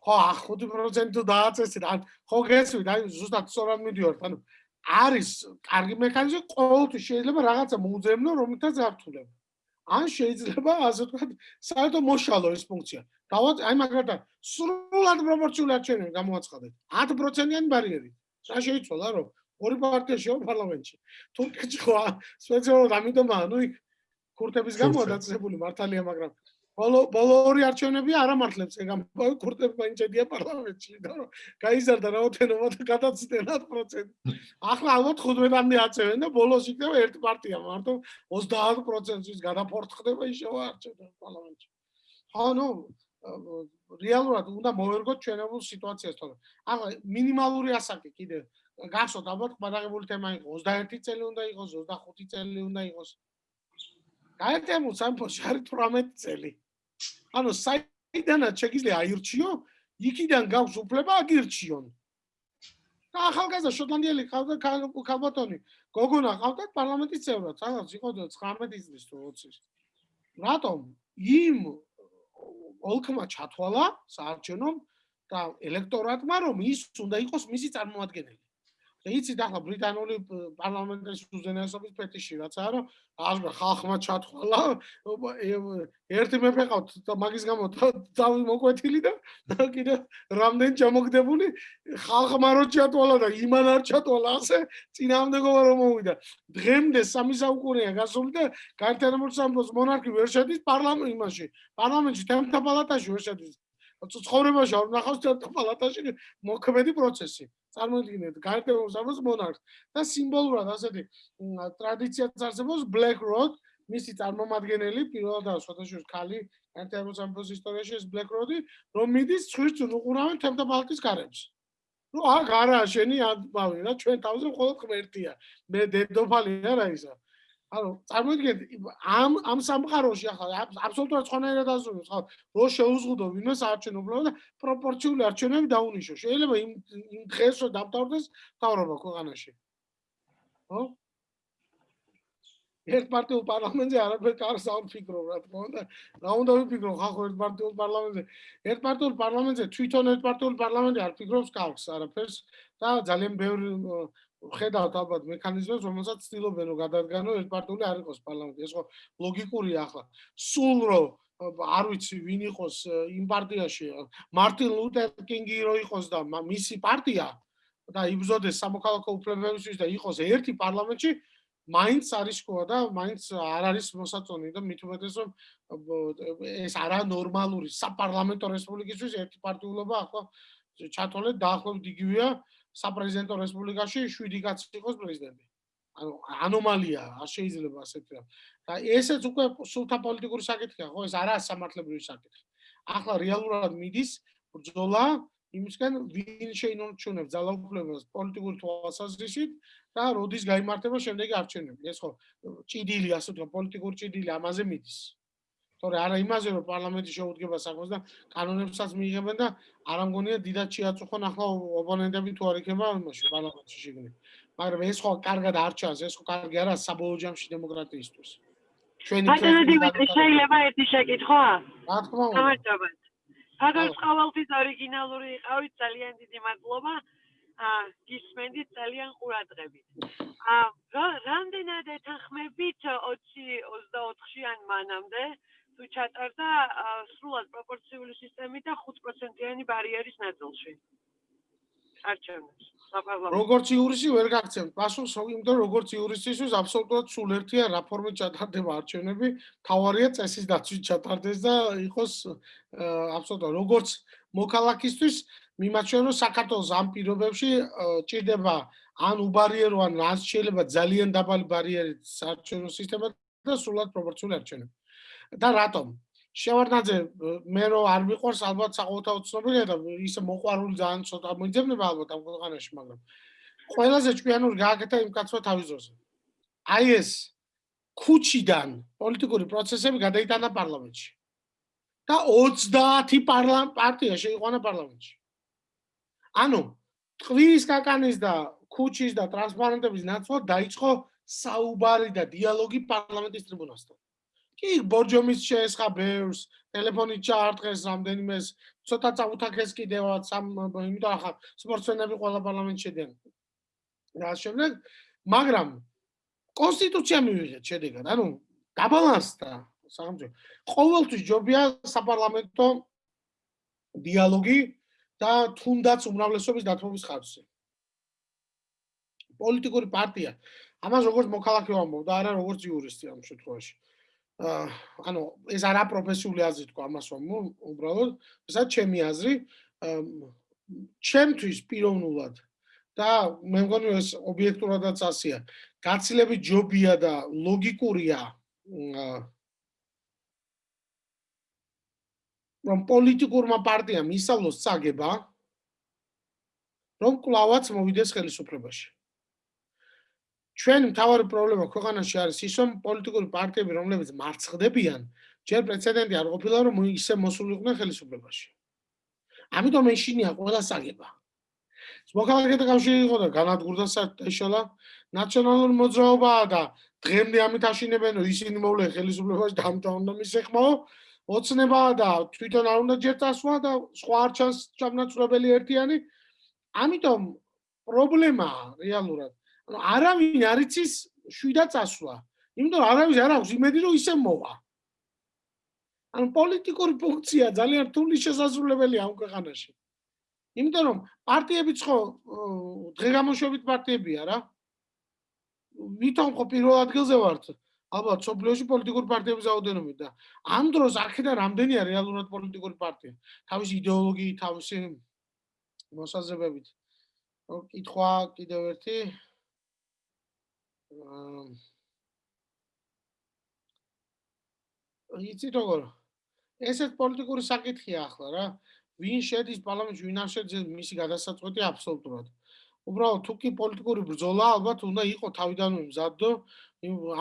ხო, 5% თუ დააწესეთ, ან ხო გესმით, აი ზუსტად სწორად მიდიორთ, ანუ არის კარგი მექანიზმი, ყოველთვის შეიძლება რაღაცა მოუძებნო, რომლითაც ართულებ. ან შეიძლება ასე ვთქვათ, საერთო მოშალო ეს ფუნქცია. დავაც აი მაგალითად, სრულად პროპორციულად შეიძლება გამოაცხადეთ 10%-იანი ბარიერი. რა შეიძლება რომ ორი პარტია შევა პარლამენტში. თურქეთში ხო სპეციალურად ამიტომაა, ну იქ ქურთების გამო დაწესებული მართალია, მაგრამ ბოლო ბოლო ორი არჩევნები არ ამართლებს ეგ ამ ქურთები მაინც ედია პარლამენტში, რომ გაიზარდა რაოდენობა და გადაცდენ 10%. ახლა ალბათ 15-მდე აწევენ და ბოლოს იქნება ერთი პარტია, მარტო 30%-ის გადაფორთხდება ისევ არჩევნებს პარლამენტში. ხო, ნუ რეალურად უნდა მოერგოთ ჩვენებულ სიტუაციას თორე. ახლა მინიმალური ასაკი კიდე გახსოვთ ალბათ ყბადაღებული თემა იყო 21 წელი უნდა იყოს, 25 წელი უნდა იყოს. გაერთიანებულ სამეფოში არის 18 წელი. ანუ საიდანაც შეგიძლია აირჩიო, იქიდან გაქვს უფლება აგირჩიონ. და ახალგაზრდა შოტლანდიელი ყავდა ქალბატონი, გოგონა ყავდათ პარლამენტის წევრად, სადაც იყო 19 წლის თუ 20-ის. რატომ? იმ ოლქმა ჩათვალა საარჩევნო და ელექტორატმა, რომ ის უნდა იყოს მისი წარმომადგენელი. იცით ახლა ბრიტანული პარლამენტის უზენაესობის ფეტიში რაც არა, ახლა ხალხმა ჩათვალა, ერთი მეფე ყავთ და მაგის გამო თავი მოკვეთილი და კიდე რამდენ ჩამოგდებული ხალხმა რო ჩათვალა და იმან არ ჩათვალა ასე წინამდებობა რომ მოვიდა. დღემდე სამი საუკუნეა გასული და გაერთიანებულ სამეფოს მონარქი ვერ შედის პარლამენტ იმაში. პარლამენტში თემთა პალატაში ვერ შედის. ცხოვრებაში არ ნახავს თემთა პალატაში მოქმედი პროცესი. წარმოიდგინეთ გაერთიანებულ სამეფოს მონარქს და სიმბოლურად ასეთი მ, ტრადიციაც არსებობს Black Road მისი წარმომადგენელი პირველადაა შოთაშორის ქალი გაერთიანებულ სამეფოს ისტორიაში ეს Black Road-ი რომ მიდის ცხვირს უყურავენ თემთა პალატის გარემს. ნუ აქ არა შენი ამბავი რა ჩვენ თავზე მხოლოდ ღმერთია. მე დედოფალი არა ისა. ანუ წარმოიდგინეთ ამ ამ სამყაროში ახლა აბ- აბსოლუტურად სხვანაირად აზროვნებს ხო რო შეუზღუდო ვინმეს არჩენობრივად და პროპორციული არჩევნები დაუნიშნო. შეიძლება იმ იმ დღეს რომ დამთავრდეს თავრობა ქვეყანაში. ხო? ერთპარტიულ პარლამენტზე არაფერ კარს არ ვფიქრობ რა თქმა უნდა. რა უნდა ვიფიქრო ხალხო ერთპარტიულ პარლამენტზე? ერთპარტიულ პარლამენტზე თვითონ ერთპარტიულ პარლამენტი არ ფიქრობს კარს არაფერს და ძალიან ბევრი ხედავთ ალბათ მექანიზმებს რომელსაც ცდილობენ რომ გადადგანო ერთპარტიული არ იყოს პარლამენტი. ეს ხო ლოგიკურია ახლა. სულ რომ ო, არ ვიცი ვინ იყოს იმ პარტიაში მარტინ ლუთერ კინგი რო იყოს და მისი პარტია და იბრძოდეს სამოქალაქო უფლებებისთვის და იყოს ერთი პარლამენტში მაინც არის შკოა და მაინც არ არის მოსაწონი და მით უმეტეს რომ ეს არა ნორმალური საპარლამენტო რესპუბლიკისთვის ერთი პარტიულობა ახლა ჩათვალეთ დაახლოებით იგივეა საპრეზიდენტო რესპუბლიკაში 7 კაცი იყოს პრეზიდენტი. ანუ ანომალია, არ შეიძლება ასეთი რა. და ესეც უკვე სულთა პოლიტიკური საკითხია, ხო? ეს არაა სამართლებრივი საკითხი. ახლა რეალურად მიდის ბრძოლა იმისგან ვინ შეინარჩუნებს ძალაუფლებას პოლიტიკური თვალსაზრისით და როდის გამართება შემდეგი არჩევნები. ეს ხო ჭიდილი, ასე ვთქვათ, პოლიტიკური ჭიდილი ამაზე მიდის. თორე არა იმაზე რომ პარლამენტი შეუდგება საქმეს და კანონებსაც მიიღებენ და არ ამგონია დიდად შეაწუხონ ახლა ოპონენტები თუ არ იქნება იმაში პარლამენტში შეგნით. მაგრამ ეს ხო კარგად არ ჩანს, ეს ხო კარგი არა საბოლოო ჯამში დემოკრატიისთვის. ჩვენი ბატონო დიმიტრი შეიძლება ერთი შეკითხვა? რა თქმა უნდა. გამარჯობა. ფაგორს აუ. ყოველთვის ორიგინალური იყავით, ძალიან დიდი მადლობა. აა გისმენდით ძალიან ყურადღებით. აა რა- რამდენად ეთანხმებით 20-24-შიან მანამდე თუ ჩატარდა სრულად პროპორციული სისტემით და 5%-იანი ბარიერის ნაწილში? არჩევნებს საპარლამენტო. როგორც იურისი ვერ გაგცემთ პასუხს, რომ როგორც იურისისთვის აბსოლუტურად სულ ერთია რა ფორმით ჩატარდება არჩევნები, თავარია წესის დაცვით ჩატარდეს და იყოს აბსოლუტურად როგორც მოქალაქისთვის მიმაჩნია რომ საქართველოს ამ პირობებში ჭირდება ან უბარიერო ან რაც შეიძლება ძალიან დაბალი ბარიერით საარჩევნო სისტემა და სრულად პროპორციული არჩევნები. და რატომ? შევარდნაძე მე რო არ მიყვარს ალბათ საყოველთაო ცნობილია და ისე მოყვარული ძალიან ცოტა მოიძებნება ალბათ ამ ქვეყანაში, მაგრამ ყველაზე ჭკვიანური გააკეთა იმ კაცმა თავის ძროზე. აი ეს ქუჩიდან პოლიტიკური პროცესები გადაიტანა პარლამენტში. და 30 პარლამენტ პარტია შეიყვანა პარლამენტში. ანუ ტყვის კაკანის და ქუჩის და ტრანსპარენტების ნაცვლად დაიწყო საუბარი და დიალოგი პარლამენტის ტრიბუნასთან. კი, ბორჯომის შეესხა ბევრს, ტელეფონით ჩაარტყეს რამდენიმეს, ცოტა წაუთაქეს კიდევაც სამ იმიტომ ახლა სპორტსმენები ყველა პარლამენტში შედიან. და ამ შემდეგ, მაგრამ კონსტიტუცია მივიღეთ შედეგად, ანუ გაბალანსდა სახელმწიფო. ყოველთვის ჯობია საპარლამენტო დიალოგი და თუნდაც უმრავლესობის დათმობის ხარჯზე. პოლიტიკური პარტია ამას როგორც მოქალაქე ვამბობ და არა როგორც იურისტი ამ შემთხვევაში. ანუ ეს არა პროფესიული აზრი თქვა ამას ვამბობ, უბრალოდ ესაც ჩემი აზრი. ჩემთვის პიროვნულად და მე მგონი ეს ობიექტურადაც ასია. გაცილებით ჯობია და ლოგიკურია რომ პოლიტიკურმა პარტიამ ისწავლოს წაგება რომ კლავაც მოვიდეს ხელისუფლებაში. ჩვენი მთავარი პრობლემა ქვეყანაში არის ის, რომ პოლიტიკური პარტიები, რომლებიც მარცხდებიან, ჯერ პრეცედენტი არ ყოფილა, რომ ისე მოსულიყვნენ ხელისუფლებაში. ამიტომ ეშინია ყველა საგება. მოქალაქეთა კავშირი იყო და განადგურდა საშალა ნაციონალური მოძრაობაა და დღემდე ამით აშინებენ, რომ ისინი მოვლენ ხელისუფლებაში და ამიტომ უნდა მისეხმაო. ოცნებაა და თვითონ არ უნდა ჯერ წასვლა და სხვა არ ჩანს ჩამნაცვლებელი ერთიანი. ამიტომ პრობლემაა რეალურად. არავინ არ იცის შვიდა წასვლა. იმიტომ არავის არ აქვს იმედი რომ ისე მოვა. ანუ პოლიტიკური ფუნქცია ძალიან რთული შესაძლებელია ამ ქვეყანაში. იმიტომ რომ პარტიებიც ხო დღეგამოშვებით პარტიებია რა. ვითომ ხო პირველ ადგილზე ვართ ალბათ სოფლიოში პოლიტიკური პარტიების რაოდენობით და ამ დროს აქედან რამდენია რეალურად პოლიტიკური პარტია თავის იდეოლოგიით თავისი მოსაზრებებით რო კითხვა კიდევ ერთი აა იცით როგორ? ესეც პოლიტიკური საკითხია ახლა რა. ვინ შედის პარლამენტში ვინ არ შედის მისი გადასაწყვეტი აბსოლუტურად. უბრალოდ თუ კი პოლიტიკური ბრძოლა ალბათ უნდა იყო თავიდანვე მზადდო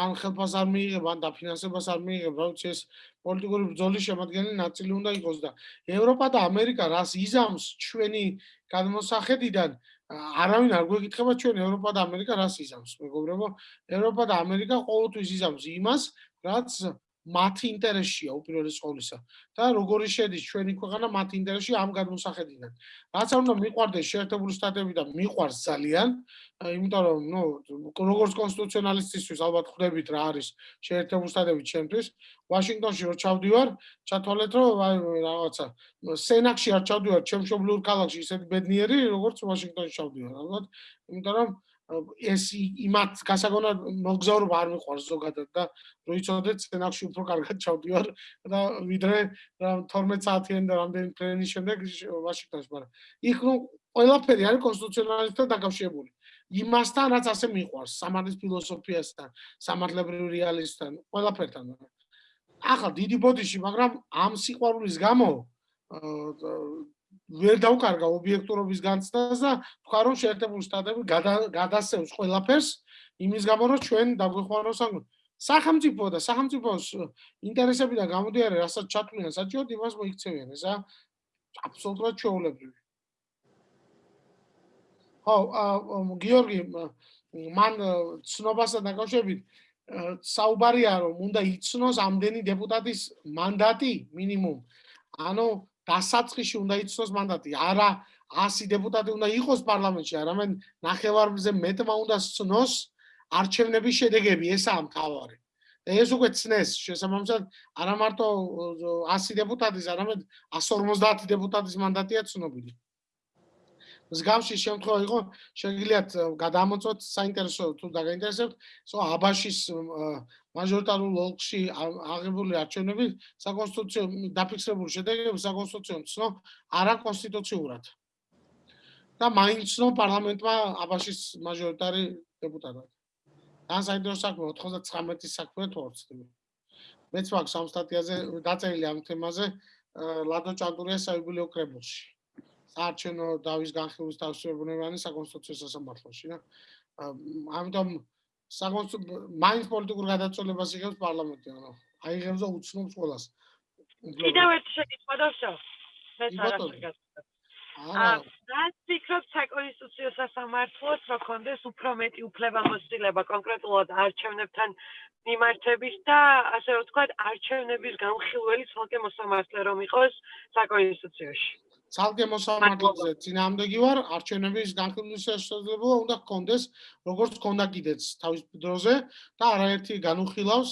ან ხელფას არ მიიღებ ან დაფინანსებას არ მიიღებ რა ვიცი ეს პოლიტიკური ბრძოლის შემადგენელი ნაწილი უნდა იყოს და ევროპა და ამერიკა რას იზამს ჩვენი გადმოსახედიდან არავინ არ გვეკითხება ჩვენ ევროპა და ამერიკა რას იზამს. მეგობრებო ევროპა და ამერიკა ყოველთვის იზამს იმას რაც მათი ინტერესია უპირველეს ყოვლისა და როგორი შედის ჩვენი ქვეყანა მათი ინტერესში ამ გადმოსახედიდან. რაც არ უნდა მიყვარდეს შეერთებული შტატები და მიყვარს ძალიან, იმიტომ რომ ნუ როგორც კონსტიტუციონალისტისთვის ალბათ ხვდებით რა არის შეერთებული შტატები ჩემთვის. ვაშინგტონში რო ჩავდივარ, ჩათვალეთ რომ რაღაცა სენაკში არ ჩავდივარ, ჩემშობლურ ქალაქში ისეთი ბედნიერი, როგორც ვაშინგტონში ჩავდივარ, ალბათ, იმიტომ რომ ეს იმათ გასაგონად მოგზაურობა არ მიყვარს ზოგადად და რო იცოდეთ სცენარში უფრო კარგად ჩავდივარ და ვიდრე 12 საათიანი და რამდენი ფრენის შემდეგ ვაშინგტონში მაგრამ იქ ნუ ყველაფერი არის კონსტიტუციონალისტთან დაკავშირებული. იმასთან რაც ასე მიყვარს სამართლის ფილოსოფიასთან სამართლებრივ რეალისტთან ყველაფერთან. ახლა დიდი ბოდიში მაგრამ ამ სიყვარულის გამო ვერ დავკარგა ობიექტურობის განცდას და თქვა რომ შეერთებული შტატები გადასცემს ყველაფერს იმის გამო რომ ჩვენ დაგვეხმაროს ამ სახელმწიფო და სახელმწიფოს ინტერესებიდან გამოდიარე რასაც ჩათვლიან საჭიოდ იმას მოიქცევიან ესა აბსოლუტურად ჩვეულებრივი. ხო გიორგი მან ცნობასთან დაკავშირებით საუბარია რომ უნდა იცნოს ამდენი დეპუტატის მანდატი მინიმუმ. ანუ დასაწყისში უნდა იცნოს მანდატი. არა 100 დეპუტატი უნდა იყოს პარლამენტში, არამედ ნახევარზე მეტმა უნდა ცნოს არჩევნების შედეგები, ესაა მთავარი. ეს უკვე ცნეს შესაბამისად არა მარტო 100 დეპუტატის, არამედ 150 დეპუტატის მანდატია ცნობილი. მსგავსი შემთხვევა იყო, შეგიძლიათ გადამოწოთ საინტერესო თუ დაგაინტერესებთ, სო აბაშის მაჟორიტარულ ოლქში აღებული არჩევნები საკონსტიტუციო დაფიქსირებული შედეგები საკონსტიტუციო ცნო არაკონსტიტუციურად. და მაინც ცნო პარლამენტმა აბაშის მაჟორიტარი დეპუტატად. და საინტერესო საქმე 99-ის საქმე თორცდები. მეც მაქვს ამ სტატიაზე დაწერილი ამ თემაზე ლადო ჭანდურიას საიუბილეო კრებულში. საარჩევნო დავის განხილვის თავისებურებანი საკონსტიტუციო სასამართლოში და ამიტომ საკონსტიტუციო მაინც პოლიტიკურ გადაწყვეტილებას იღებს პარლამენტი ანუ აიღებს და უცნობს ყველას. კიდევ ერთი შეკითხვა დავშო მე თარიღად აა და ფიქრობ საკონსტიტუციო სასამართლოს რო კონდეს უფრო მეტი უფლებამოსილება კონკრეტულად არჩევნებთან მიმართების და ასე ვთქვათ არჩევნების განხილველი ცალკე მოსამართლე რომ იყოს საკონსტიტუციაში ცალკე მოსამართლეზე წინამდები ვარ არჩევნების განხილვის შესაძლებლობა უნდა გქონდეს როგორც ქონდა კიდეც თავის დროზე და არაერთი განუხილავს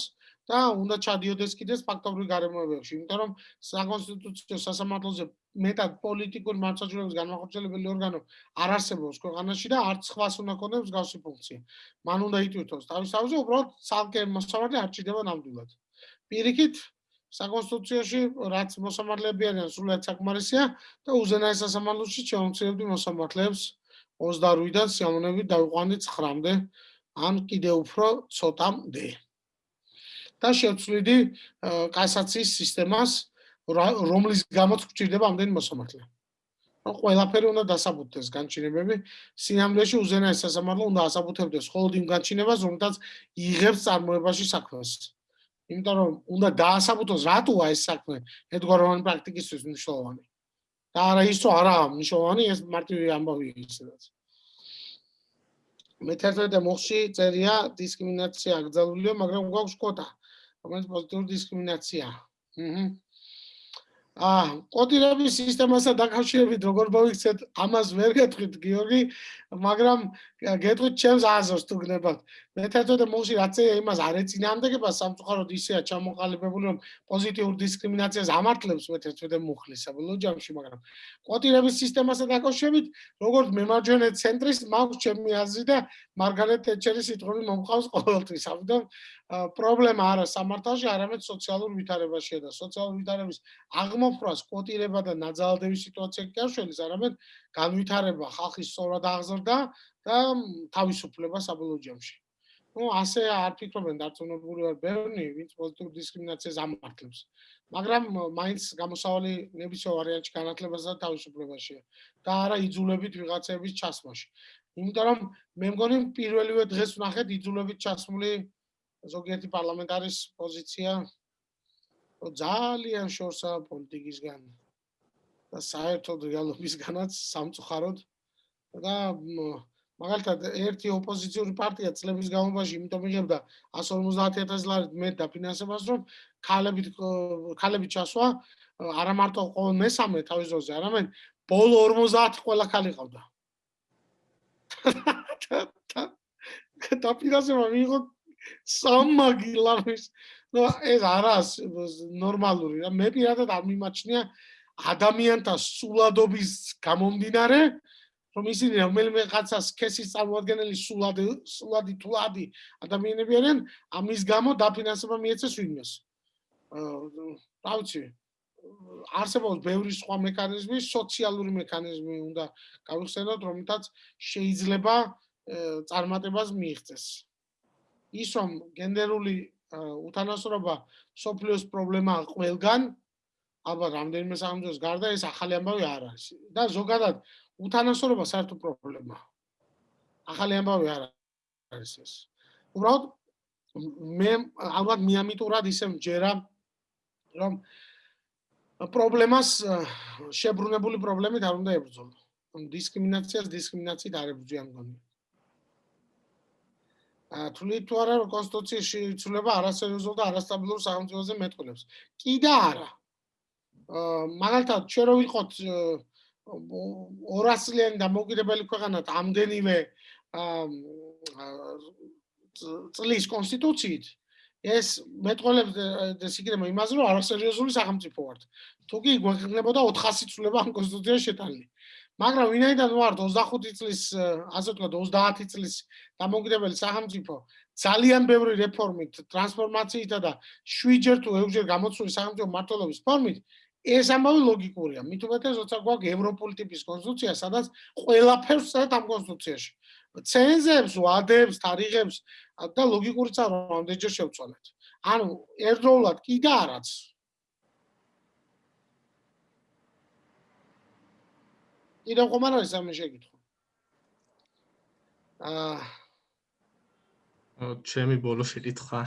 და უნდა ჩადიოდეს კიდეც ფაქტობრივ გარემოებებში იმიტომ რომ საკონსტიტუციო სასამართლოზე მეტად პოლიტიკური მართლმსაჯულების განმახორციელებელი ორგანო არ არსებობს ქვეყანაში და არც ხვას უნდა ქონდეს მსგავსი ფუნქცია. მან უნდა იტვირთოს თავის თავზე უბრალოდ ცალკე მოსამართლე არ ჭირდება ნამდვილად. პირიქით საკონსტიტუციაში რაც მოსამართლეები არიან სულად საკმარისია და უზენაეს სასამართლოში ჩამოწევდი მოსამართლეებს 28-დან სიამოვნებით დავიყვანდი 9-მდე ან კიდე უფრო ცოტამდე. და შევცვლიდი კასაციის სისტემას რომლის გამოც გჭირდება ამდენი მოსამართლე. რომ ყველაფერი უნდა დასაბუთდეს განჩინებები, სიამოვნეში უზენაეს სასამართლო უნდა ასაბუთებდეს მხოლოდ იმ განჩინებას, რომელთაც იღებს წარმოებაში საქმეს. იმიტომ რომ უნდა დაასაბუთოს რატოა ეს საქმე ედგაროვანი პრაქტიკისთვის მნიშვნელოვანი. და არა ისო არა მნიშვნელოვანი ეს მარტივი ამბავია ისედაც. მე-11 მოხში წერია დისკრიმინაცია აკრძალულია, მაგრამ გვაქვს კვოტა, რომელიც პოზიტიური დისკრიმინაცია. აჰა. აა, კოდირების სისტემასთან დაკავშირებით როგორ მოვიქცეთ, ამას ვერ გეტყვით გიორგი, მაგრამ გეტყვით ჩემს აზრს თუ გნებავთ. მე თეთრ მოხში რაც იმას არ ეწინააღმდეგება სამწუხაროდ ისეა ჩამოყალიბებული რომ პოზიტიურ დისკრიმინაციას ამართლებს მე თეთრ მუხლის საბოლოო ჯამში, მაგრამ კოდირების სისტემასთან დაკავშირებით როგორც მემარჯვენე ცენტრის მაქვს ჩემი აზრი და მარგარეტ თეჩერის სიტყვები მომყავს ყოველთვის. ამიტომ პრობლემა არა სამართალში, არამედ სოციალურ ვითარებაშია და სოციალურ ვითარების აღმოფრვას კვოტირება და ნაძალდების სიტუაცია კი არ შეიძლება, არამედ განვითარება ხალხის სწორად აღზრდა და თავისუფლება საბოლოო ჯამში. ну ასე არ ფიქრობენ დარწმუნებული ვარ ბევრი ვინც პოზიტიურ დისკრიმინაციას ამართლებს მაგრამ მაინც გამოსავალი ნებისმიერ ვარიანტში განათლებასა და თავისუფლებაშია და არა იძულებით ვიღაცების ჩასმაში იმიტომ რომ მე მგონი პირველივე დღეს ვნახეთ იძულებით ჩასმული ზოგიერთი პარლამენტარის პოზიცია. ძალიან შორსა პოლიტიკისგან და საერთოდ რეალობისგანაც სამწუხაროდ. და მაგალითად ერთი ოპოზიციური პარტია წლების განმავლობაში იმიტომ იღებდა 150000 ლარით მეტ დაფინანსებას რომ ქალებით ქალებით ჩასვა არა მარტო ყოველ მესამე თავის ძოზე არამედ ბოლო 50 ყველა ქალი ყავდა დაფინანსება მიიღო სამმაგი ლარის ნუ ეს არას ნორმალური რა. მე პირადად არ მიმაჩნია ადამიანთა სულადობის გამომდინარე რომ ისინი რომელიმე კაცას ქესის წარმოადგენელი სულადი სულადი თულადი ადამიანები არიან ამის გამო დაფინანსება მიეცეს ვინმეს. აა რა არსებობს ბევრი სხვა მექანიზმი, სოციალური მექანიზმი უნდა გავიხსენოთ, რომელთაც შეიძლება წარმატებას მიიღწეს. ის რომ გენდერული უთანასწორობა სოფლიოს პრობლემაა ყველგან, ალბათ რამდენიმე სახელმწიფოს გარდა ეს ახალი ამბავი არ არის. და ზოგადად უთანასწორობა საერთო პრობლემაა. ახალი ამბავი არ არის ეს. უბრალოდ მე ალბათ მიამიტურად ისე მჯერა რომ პრობლემას შებრუნებული პრობლემით არ უნდა ებრძოლო. დისკრიმინაციას დისკრიმინაციით არ ებრძვიან მგონი. აა თვლით თუ არა კონსტიტუციაში იცვლება არასერიოზულ და არასტაბილურ სახელმწიფოზე მეტყველებს. კი და არა. აა მაგალითად, ჩვენ რო ვიყოთ 200 წლიანი დამოუკიდებელი ქვეყანა ამდენივე აა წლის კონსტიტუციით ეს მეტყველებს დესიგრემო იმაზე რომ არასერიოზული სახელმწიფო ვართ. თუ კი გვექნებოდა 400 წლება ამ კონსტიტუციაში შეტანილი. მაგრამ ვინაიდან ვართ 25 წლის ასე ვთქვათ 30 წლის დამოუკიდებელი სახელმწიფო ძალიან ბევრი რეფორმით, ტრანსფორმაციითა და შვიჯერ თუ ექვსჯერ გამოცული სახელმწიფო მართლობის ფორმით ეს ამბავი ლოგიკურია. მით უმეტეს როცა გვაქვს ევროპული ტიპის კონსტიტუცია, სადაც ყველაფერს წერთ ამ კონსტიტუციაში. ცენზებს, ვადებს, თარიღებს და ლოგიკურიც არ ამდენჯერ შევწვალეთ. ანუ ერთდროულად კი და არაც. კიდევ ხომ არ არის ამე შეკითხვა? აა ჩემი ბოლო შეკითხვა.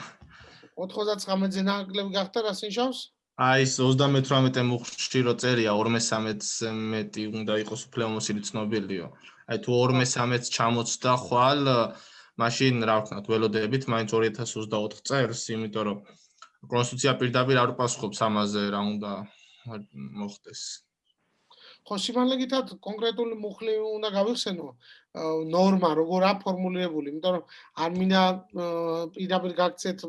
99-ზე ნაკლები გახდა რა სინშავს? აი ეს 38 მუხში რო წერია 213-ზე მეტი უნდა იყოს უფლებამოსილი ცნობილიო. აი თუ 213-ს ჩამოცდა ხვალ, მაშინ რა ვქნათ, ველოდებით მაინც 2024 წელს, იმიტომ რომ კონსტიტუცია პირდაპირ არ უპასუხობს ამაზე რა უნდა მოხდეს. ხო, სიმალეგითად კონკრეტული მუხლი უნდა გავიხსენო ნორმა როგორ აფორმულირებული, იმიტომ რომ არ მინდა პირდაპირ გაგცეთ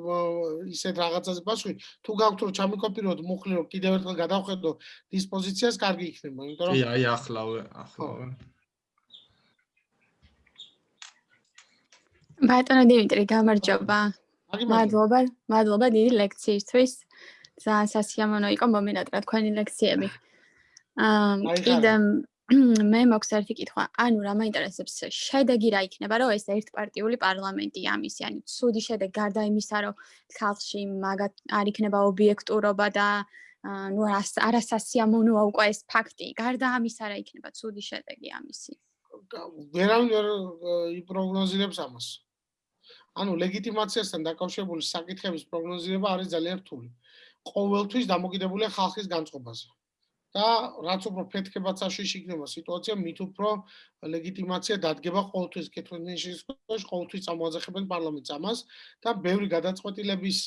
ისეთ რაღაცაზე პასუხი, თუ გაქვთ რომ ჩამიკოპიროთ მუხლი რომ კიდევ ერთხელ გადავხედო დისპოზიციას, კარგი იქნება, იმიტომ რომ კი, აი ახლავე, ახლავე. ბატონო დიმიტრი, გამარჯობა. მადლობა, მადლობა დიდი ლექციისთვის. ძალიან სასიამოვნო იყო მომენატრა თქვენი ლექციები. აა კიდე მე მოქვს ერთი კითხვა. ანუ რა მაინტერესებს შედეგი რა იქნება, რომ ეს ერთპარტიული პარლამენტი ამისი, ანუ ცუდი შედეგი გარდა იმისა, რომ ხალხში მაგათ არ იქნება ობიექტურობა და ну არასასიამოვნოა უკვე ეს ფაქტი. გარდა ამისა რა იქნება ცუდი შედეგი ამისი? ვერავინ ვერ იპროგნოზირებს ამას. ანუ ლეგიტიმაციასთან დაკავშირებული საკითხების პროგნოზირება არის ძალიან რთული. ყოველთვის დამოკიდებულია ხალხის განწყობაზე. და რაც უფრო ფეთქებაც აშიში იქნება სიტუაცია, მით უფრო ლეგიტიმაცია დადგება ყოველთვის კეთილნიშნის ქვეშ, ყოველთვის წამოაძახებენ პარლამენტს ამას და ბევრი გადაწყვეტილების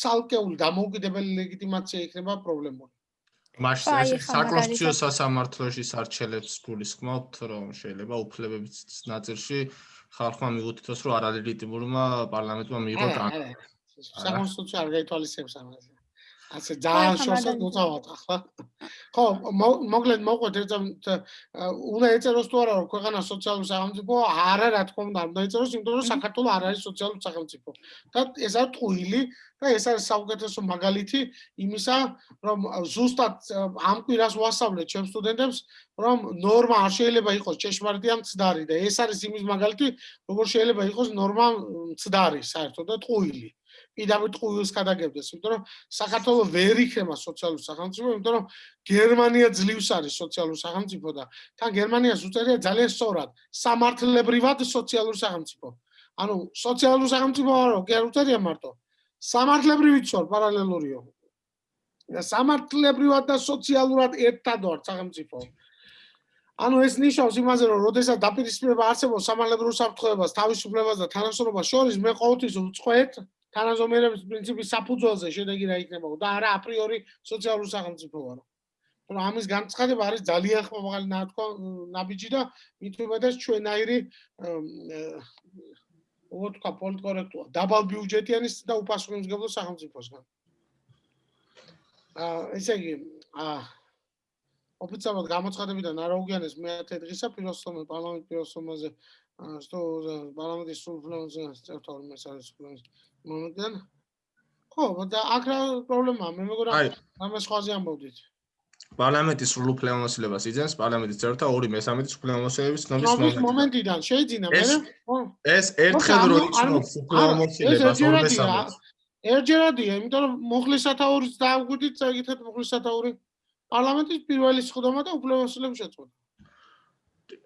ცალკეული დამოუკიდებელი ლეგიტიმაცია იქნება პრობლემური. მაშინ საკონსტიტუციო სასამართლოში სარჩელებს გულისხმობთ, რომ შეიძლება უფლებების ნაწილში ხალხმა მიუთითოს, რომ არალეგიტიმურმა პარლამენტმა მიიღო კანონი. საკონსტიტუციო არ გაითვალისწინებს ამაზე. ასე ძალიან შორსაც მოწავათ ახლა. ხო, მოგლედ მოყვეთ ერთ უნდა ეწეროს თუ არა რომ ქვეყანა სოციალური სახელმწიფო არა რა თქმა უნდა უნდა ეწეროს იმიტომ რომ საქართველოს არ არის სოციალური სახელმწიფო. და ეს არის ტყუილი და ეს არის საუკეთესო მაგალითი იმისა რომ ზუსტად ამ კვირას ვასწავლეთ ჩემ სტუდენტებს რომ ნორმა არ შეიძლება იყოს ჭეშმარიტი ან ცდარი და ეს არის იმის მაგალითი როგორ შეიძლება იყოს ნორმა ცდარი საერთოდ და ტყუილი. პირდაპირ ტყუილს გადაგებდეს, იმიტომ რომ საქართველოს ვერ იქნება სოციალური სახელმწიფო, იმიტომ რომ გერმანია ძლივს არის სოციალური სახელმწიფო და თან გერმანიას უწერია ძალიან სწორად, სამართლებრივად სოციალური სახელმწიფო. ანუ სოციალური სახელმწიფო არო, კი არ უწერია მარტო. სამართლებრივი წორ პარალელურიო. და სამართლებრივად და სოციალურად ერთად ვარ სახელმწიფო. ანუ ეს ნიშნავს იმაზე, რომ როდესაც დაპირისპირება არსებობს სამართლებრივ საფრთხეებას, თავისუფლებას და თანასწორობას შორის, მე ყოველთვის ვწყვეტ თანაზომიერების პრინციპის საფუძველზე შედეგი რა იქნებაო და არა აპრიორი სოციალურ სახელმწიფოარო. რომ ამის განცხადება არის ძალიან ხმამაღალი ნათქვა ნაბიჯი და მით უმეტეს ჩვენაირი როგორ თქვა პოლიტკორექტულა დაბალ ბიუჯეტიანის და უპასუხისმგებლო სახელმწიფოსგან. აა ესე იგი აა ოფიციალურად გამოცხადებიდან არ აღუგიანეს მეათე დღისა ფილოსოფიულ პარლამენტ ფილოსოფიაზე что парламент и суфлен за 12 месяца მომენტიდან ხო და აქ რა პრობლემაა? მე მეგონა ამას ხვაზე ამბობდით. პარლამენტის სრულუფლებამოსილებას იძენს პარლამენტის წევრთა 2/3 სრულუფლებამოსილების ცნობის მომენტიდან. შეიძინა მე ეს ერთხელ რო იცნობს სრულუფლებამოსილებას 2/3 ერჯერადია იმიტომ რომ მოხლისათაურის დააგვიდით წაიგითეთ მოხლისათაური პარლამენტის პირველი სხდომა და უფლებამოსილების შეწყვეტა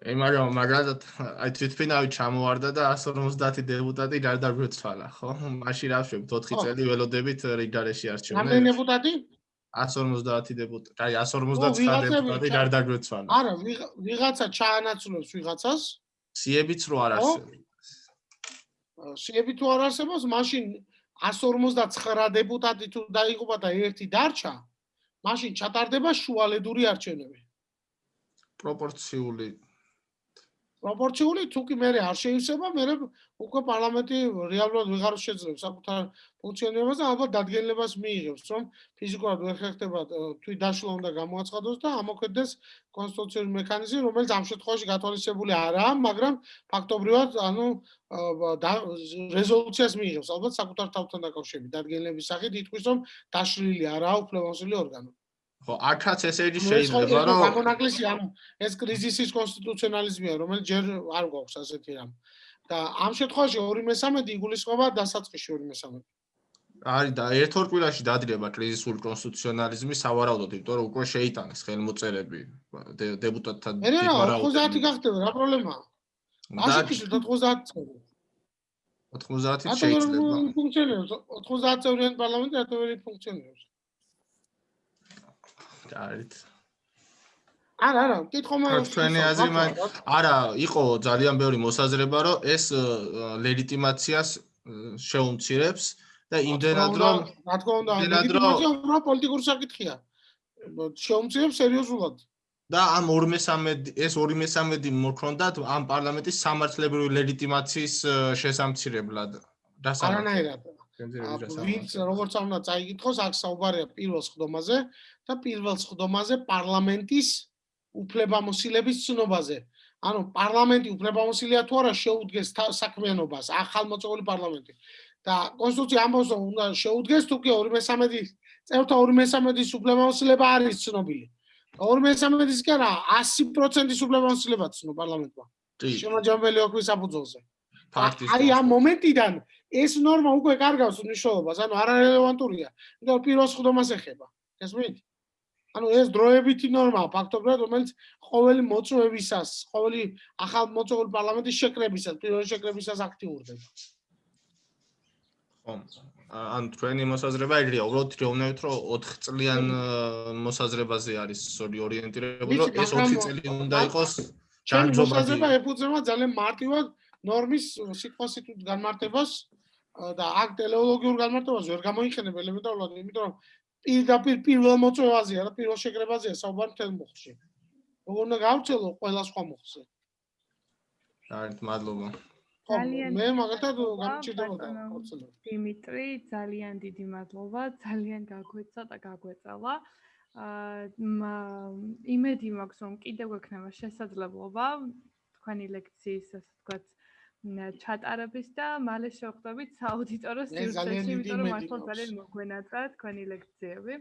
ე მაგრამ მაგალითად აი თვითფინავი ჩამოვარდა და 150 დეპუტატი გარდაგვეცვალა ხო? მაშინ რა ვშვებ 4 წელი ველოდებით რიგარეში არჩევნები. რამდენი დეპუტატი? 150 დეპუტატი. აი 159 დეპუტატი გარდაგვეცვალა. არა, ვიღაცა ჩაანაცვლებს ვიღაცას. სიებიც რო არ არსებობს. სიები თუ არ არსებობს, მაშინ 159 დეპუტატი თუ დაიღუპა და ერთი დარჩა, მაშინ ჩატარდება შუალედური არჩევნები. პროპორციული პროპორციული თუ კი მე არ შეიძლება მე უკვე პარლამენტი რეალურად ვეღარ შეძლებს საკუთარ ფუნქციონირებას და ალბათ დადგენილებას მიიღებს რომ ფიზიკურად ვერ ხერხდება თვით დაშლა უნდა გამოაცხადოს და ამოქმედდეს კონსტიტუციური მექანიზმი რომელიც ამ შემთხვევაში გათვალისწინებული არაა მაგრამ ფაქტობრივად ანუ რეზოლუციას მიიღებს ალბათ საკუთარ თავთან დაკავშირებით. დადგენილების სახით ითქვის რომ დაშლილი არაა უფლებამოსილი ორგანო ხო, აქაც ესე იგი შეიძლება რომ გამონაკლისი ამ ეს კრიზისის კონსტიტუციონალიზმია, რომელიც ჯერ არ გვაქვს ასეთი რამ. და ამ შემთხვევაში 2/13 იგულისხმება დასაწყისში 2/13. არის და ერთ-ორ კვირაში დადრება კრიზისული კონსტიტუციონალიზმი სავარაუდოდ, იმიტომ რომ უკვე შეიტანეს ხელმოწერები დეპუტატთა დიპლომატიურ 90 გახდება, რა პრობლემაა? ასეთი 90 წელი. 90 შეიძლება. ფუნქციონირებს 90 წევრიან პარლამენტი რატო ვერ ფუნქციონირებს? არით. არა, არა, კითხო მე ჩვენი აზრი მაგ არა, იყო ძალიან ბევრი მოსაზრება, რომ ეს ლეგიტიმაციას შეუმცირებს და იმდენად რომ რა თქმა უნდა, ლეგიტიმაცია უფრო პოლიტიკური საკითხია. შეუმცირებს სერიოზულად. და ამ 2/13 ეს 2/13 მოქონდათ ამ პარლამენტის სამართლებრივი ლეგიტიმაციის შესამცირებლად. არანაირად. ვინც როგორც უნდა წაიგითხოს, აქ საუბარია პირველ სხდომაზე და პირველ სხდომაზე პარლამენტის უფლებამოსილების ცნობაზე. ანუ პარლამენტი უფლებამოსილია თუ არა შეუდგეს საქმიანობას, ახალმოწვეული პარლამენტი. და კონსტიტუცია ამბობს, რომ უნდა შეუდგეს თუ კი 2/13 წევრთა 2/13-ის უფლებამოსილება არის ცნობილი. 2/13-ის კი არა, 100%-ის უფლებამოსილება ცნო პარლამენტმა. შემაჯამებელი ოქრის საფუძველზე. აი ამ მომენტიდან ეს ნორმა უკვე კარგავს მნიშვნელობას, ანუ არარელევანტურია. იმიტომ პირველ სხდომას ეხება. გესმით? ანუ ეს დროებითი ნორმაა ფაქტობრივად, რომელიც ყოველი მოწვევისას, ყოველი ახალ მოწვეული პარლამენტის შეკრებისას, პირველ შეკრებისას აქტიურდება. ხო. ან თქვენი მოსაზრება ეგრეა, უბრალოდ რეოვნებით რომ 4 წლიან მოსაზრებაზე არის ორიენტირებული, რომ ეს 4 წელი უნდა იყოს ჯანმრთელობა. მოსაზრება ეფუძნება ძალიან მარტივად ნორმის სიტყვასიტყვით განმარტებას და აქ ტელეოლოგიურ განმარტებას ვერ გამოიყენებ ელემენტარულად, იმიტომ რომ პირდაპირ პირველ მოწვევაზეა და პირველ შეკრებაზეა საუბარი თელ მოხში. როგორ უნდა გავწელო ყველა სხვა მოხზე. არით მადლობა. ძალიან მე მაგათად ბატონო. ხორცელები. დიმიტრი, ძალიან დიდი მადლობა, ძალიან გაგვეცა და გაგვეწალა. აა იმედი მაქვს, რომ კიდევ ექნება შესაძლებლობა თქვენი ლექციის, ასე ვთქვათ, ჩატარების და მალე შევხვდებით სააუდიტორო სივრცეში, დიდი იმიტომ რომ მართლა ძალიან მოგვენატრა თქვენი ლექციები.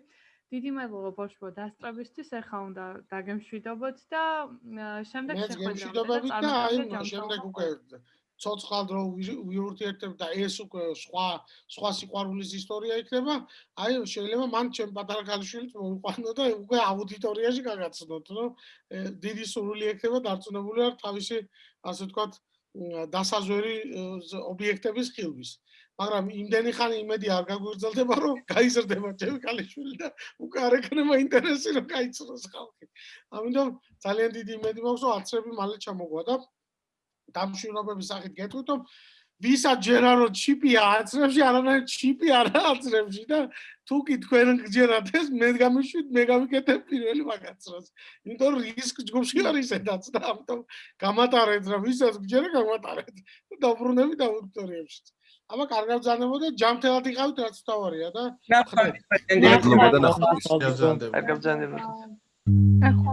დიდი მადლობა ბოშბო დასწრებისთვის, ახლა უნდა დაგემშვიდობოთ და შემდეგ შეხვედრამდე და აი შემდეგ უკვე ცოცხალ დრო ვი- ვიურთიერთებ და ეს უკვე სხვა სხვა სიყვარულის ისტორია იქნება. აი შეიძლება მან ჩემ პატარა ქალიშვილით მოიყვანო და უკვე აუდიტორიაში გაგაცნოთ, რომ დიდი სურვილი ექნება დარწმუნებული ვარ თავისი ასე ვთქვათ დასაზვერი ობიექტების ხილვის. მაგრამ იმდენი ხანი იმედი არ გაგვიგრძელდება, რომ გაიზრდება ჩემი ქალიშვილი და უკვე არ ექნება ინტერესი რომ გაიცნოს ხალხი. ამიტომ ძალიან დიდი იმედი მაქვს, რომ აცრები მალე ჩამოღვა და დამშვიდობების სახით გეტყვით, რომ ვისაც ჯერა რომ ჩიპი აცრებში, არანაირ ჩიპი არ აცრებში და თუ კი თქვენ გჯერათ ეს, მე გამიშვით, მე გამიკეთებ პირველი მაგაცრას. იმიტომ რომ რისკ ჯგუფში არის ესეც და ამიტომ გამატარეთ რა ვისაც გჯერა გამატარეთ და დაბრუნებით აუდიტორიებში. აბა კარგად ბრძანებოდა, ჯამთელად იყავით რაც თავარია და ნახავთ მადლობა და ნახვამდის. გაზანდება. კარგად ბრძანდება ახლა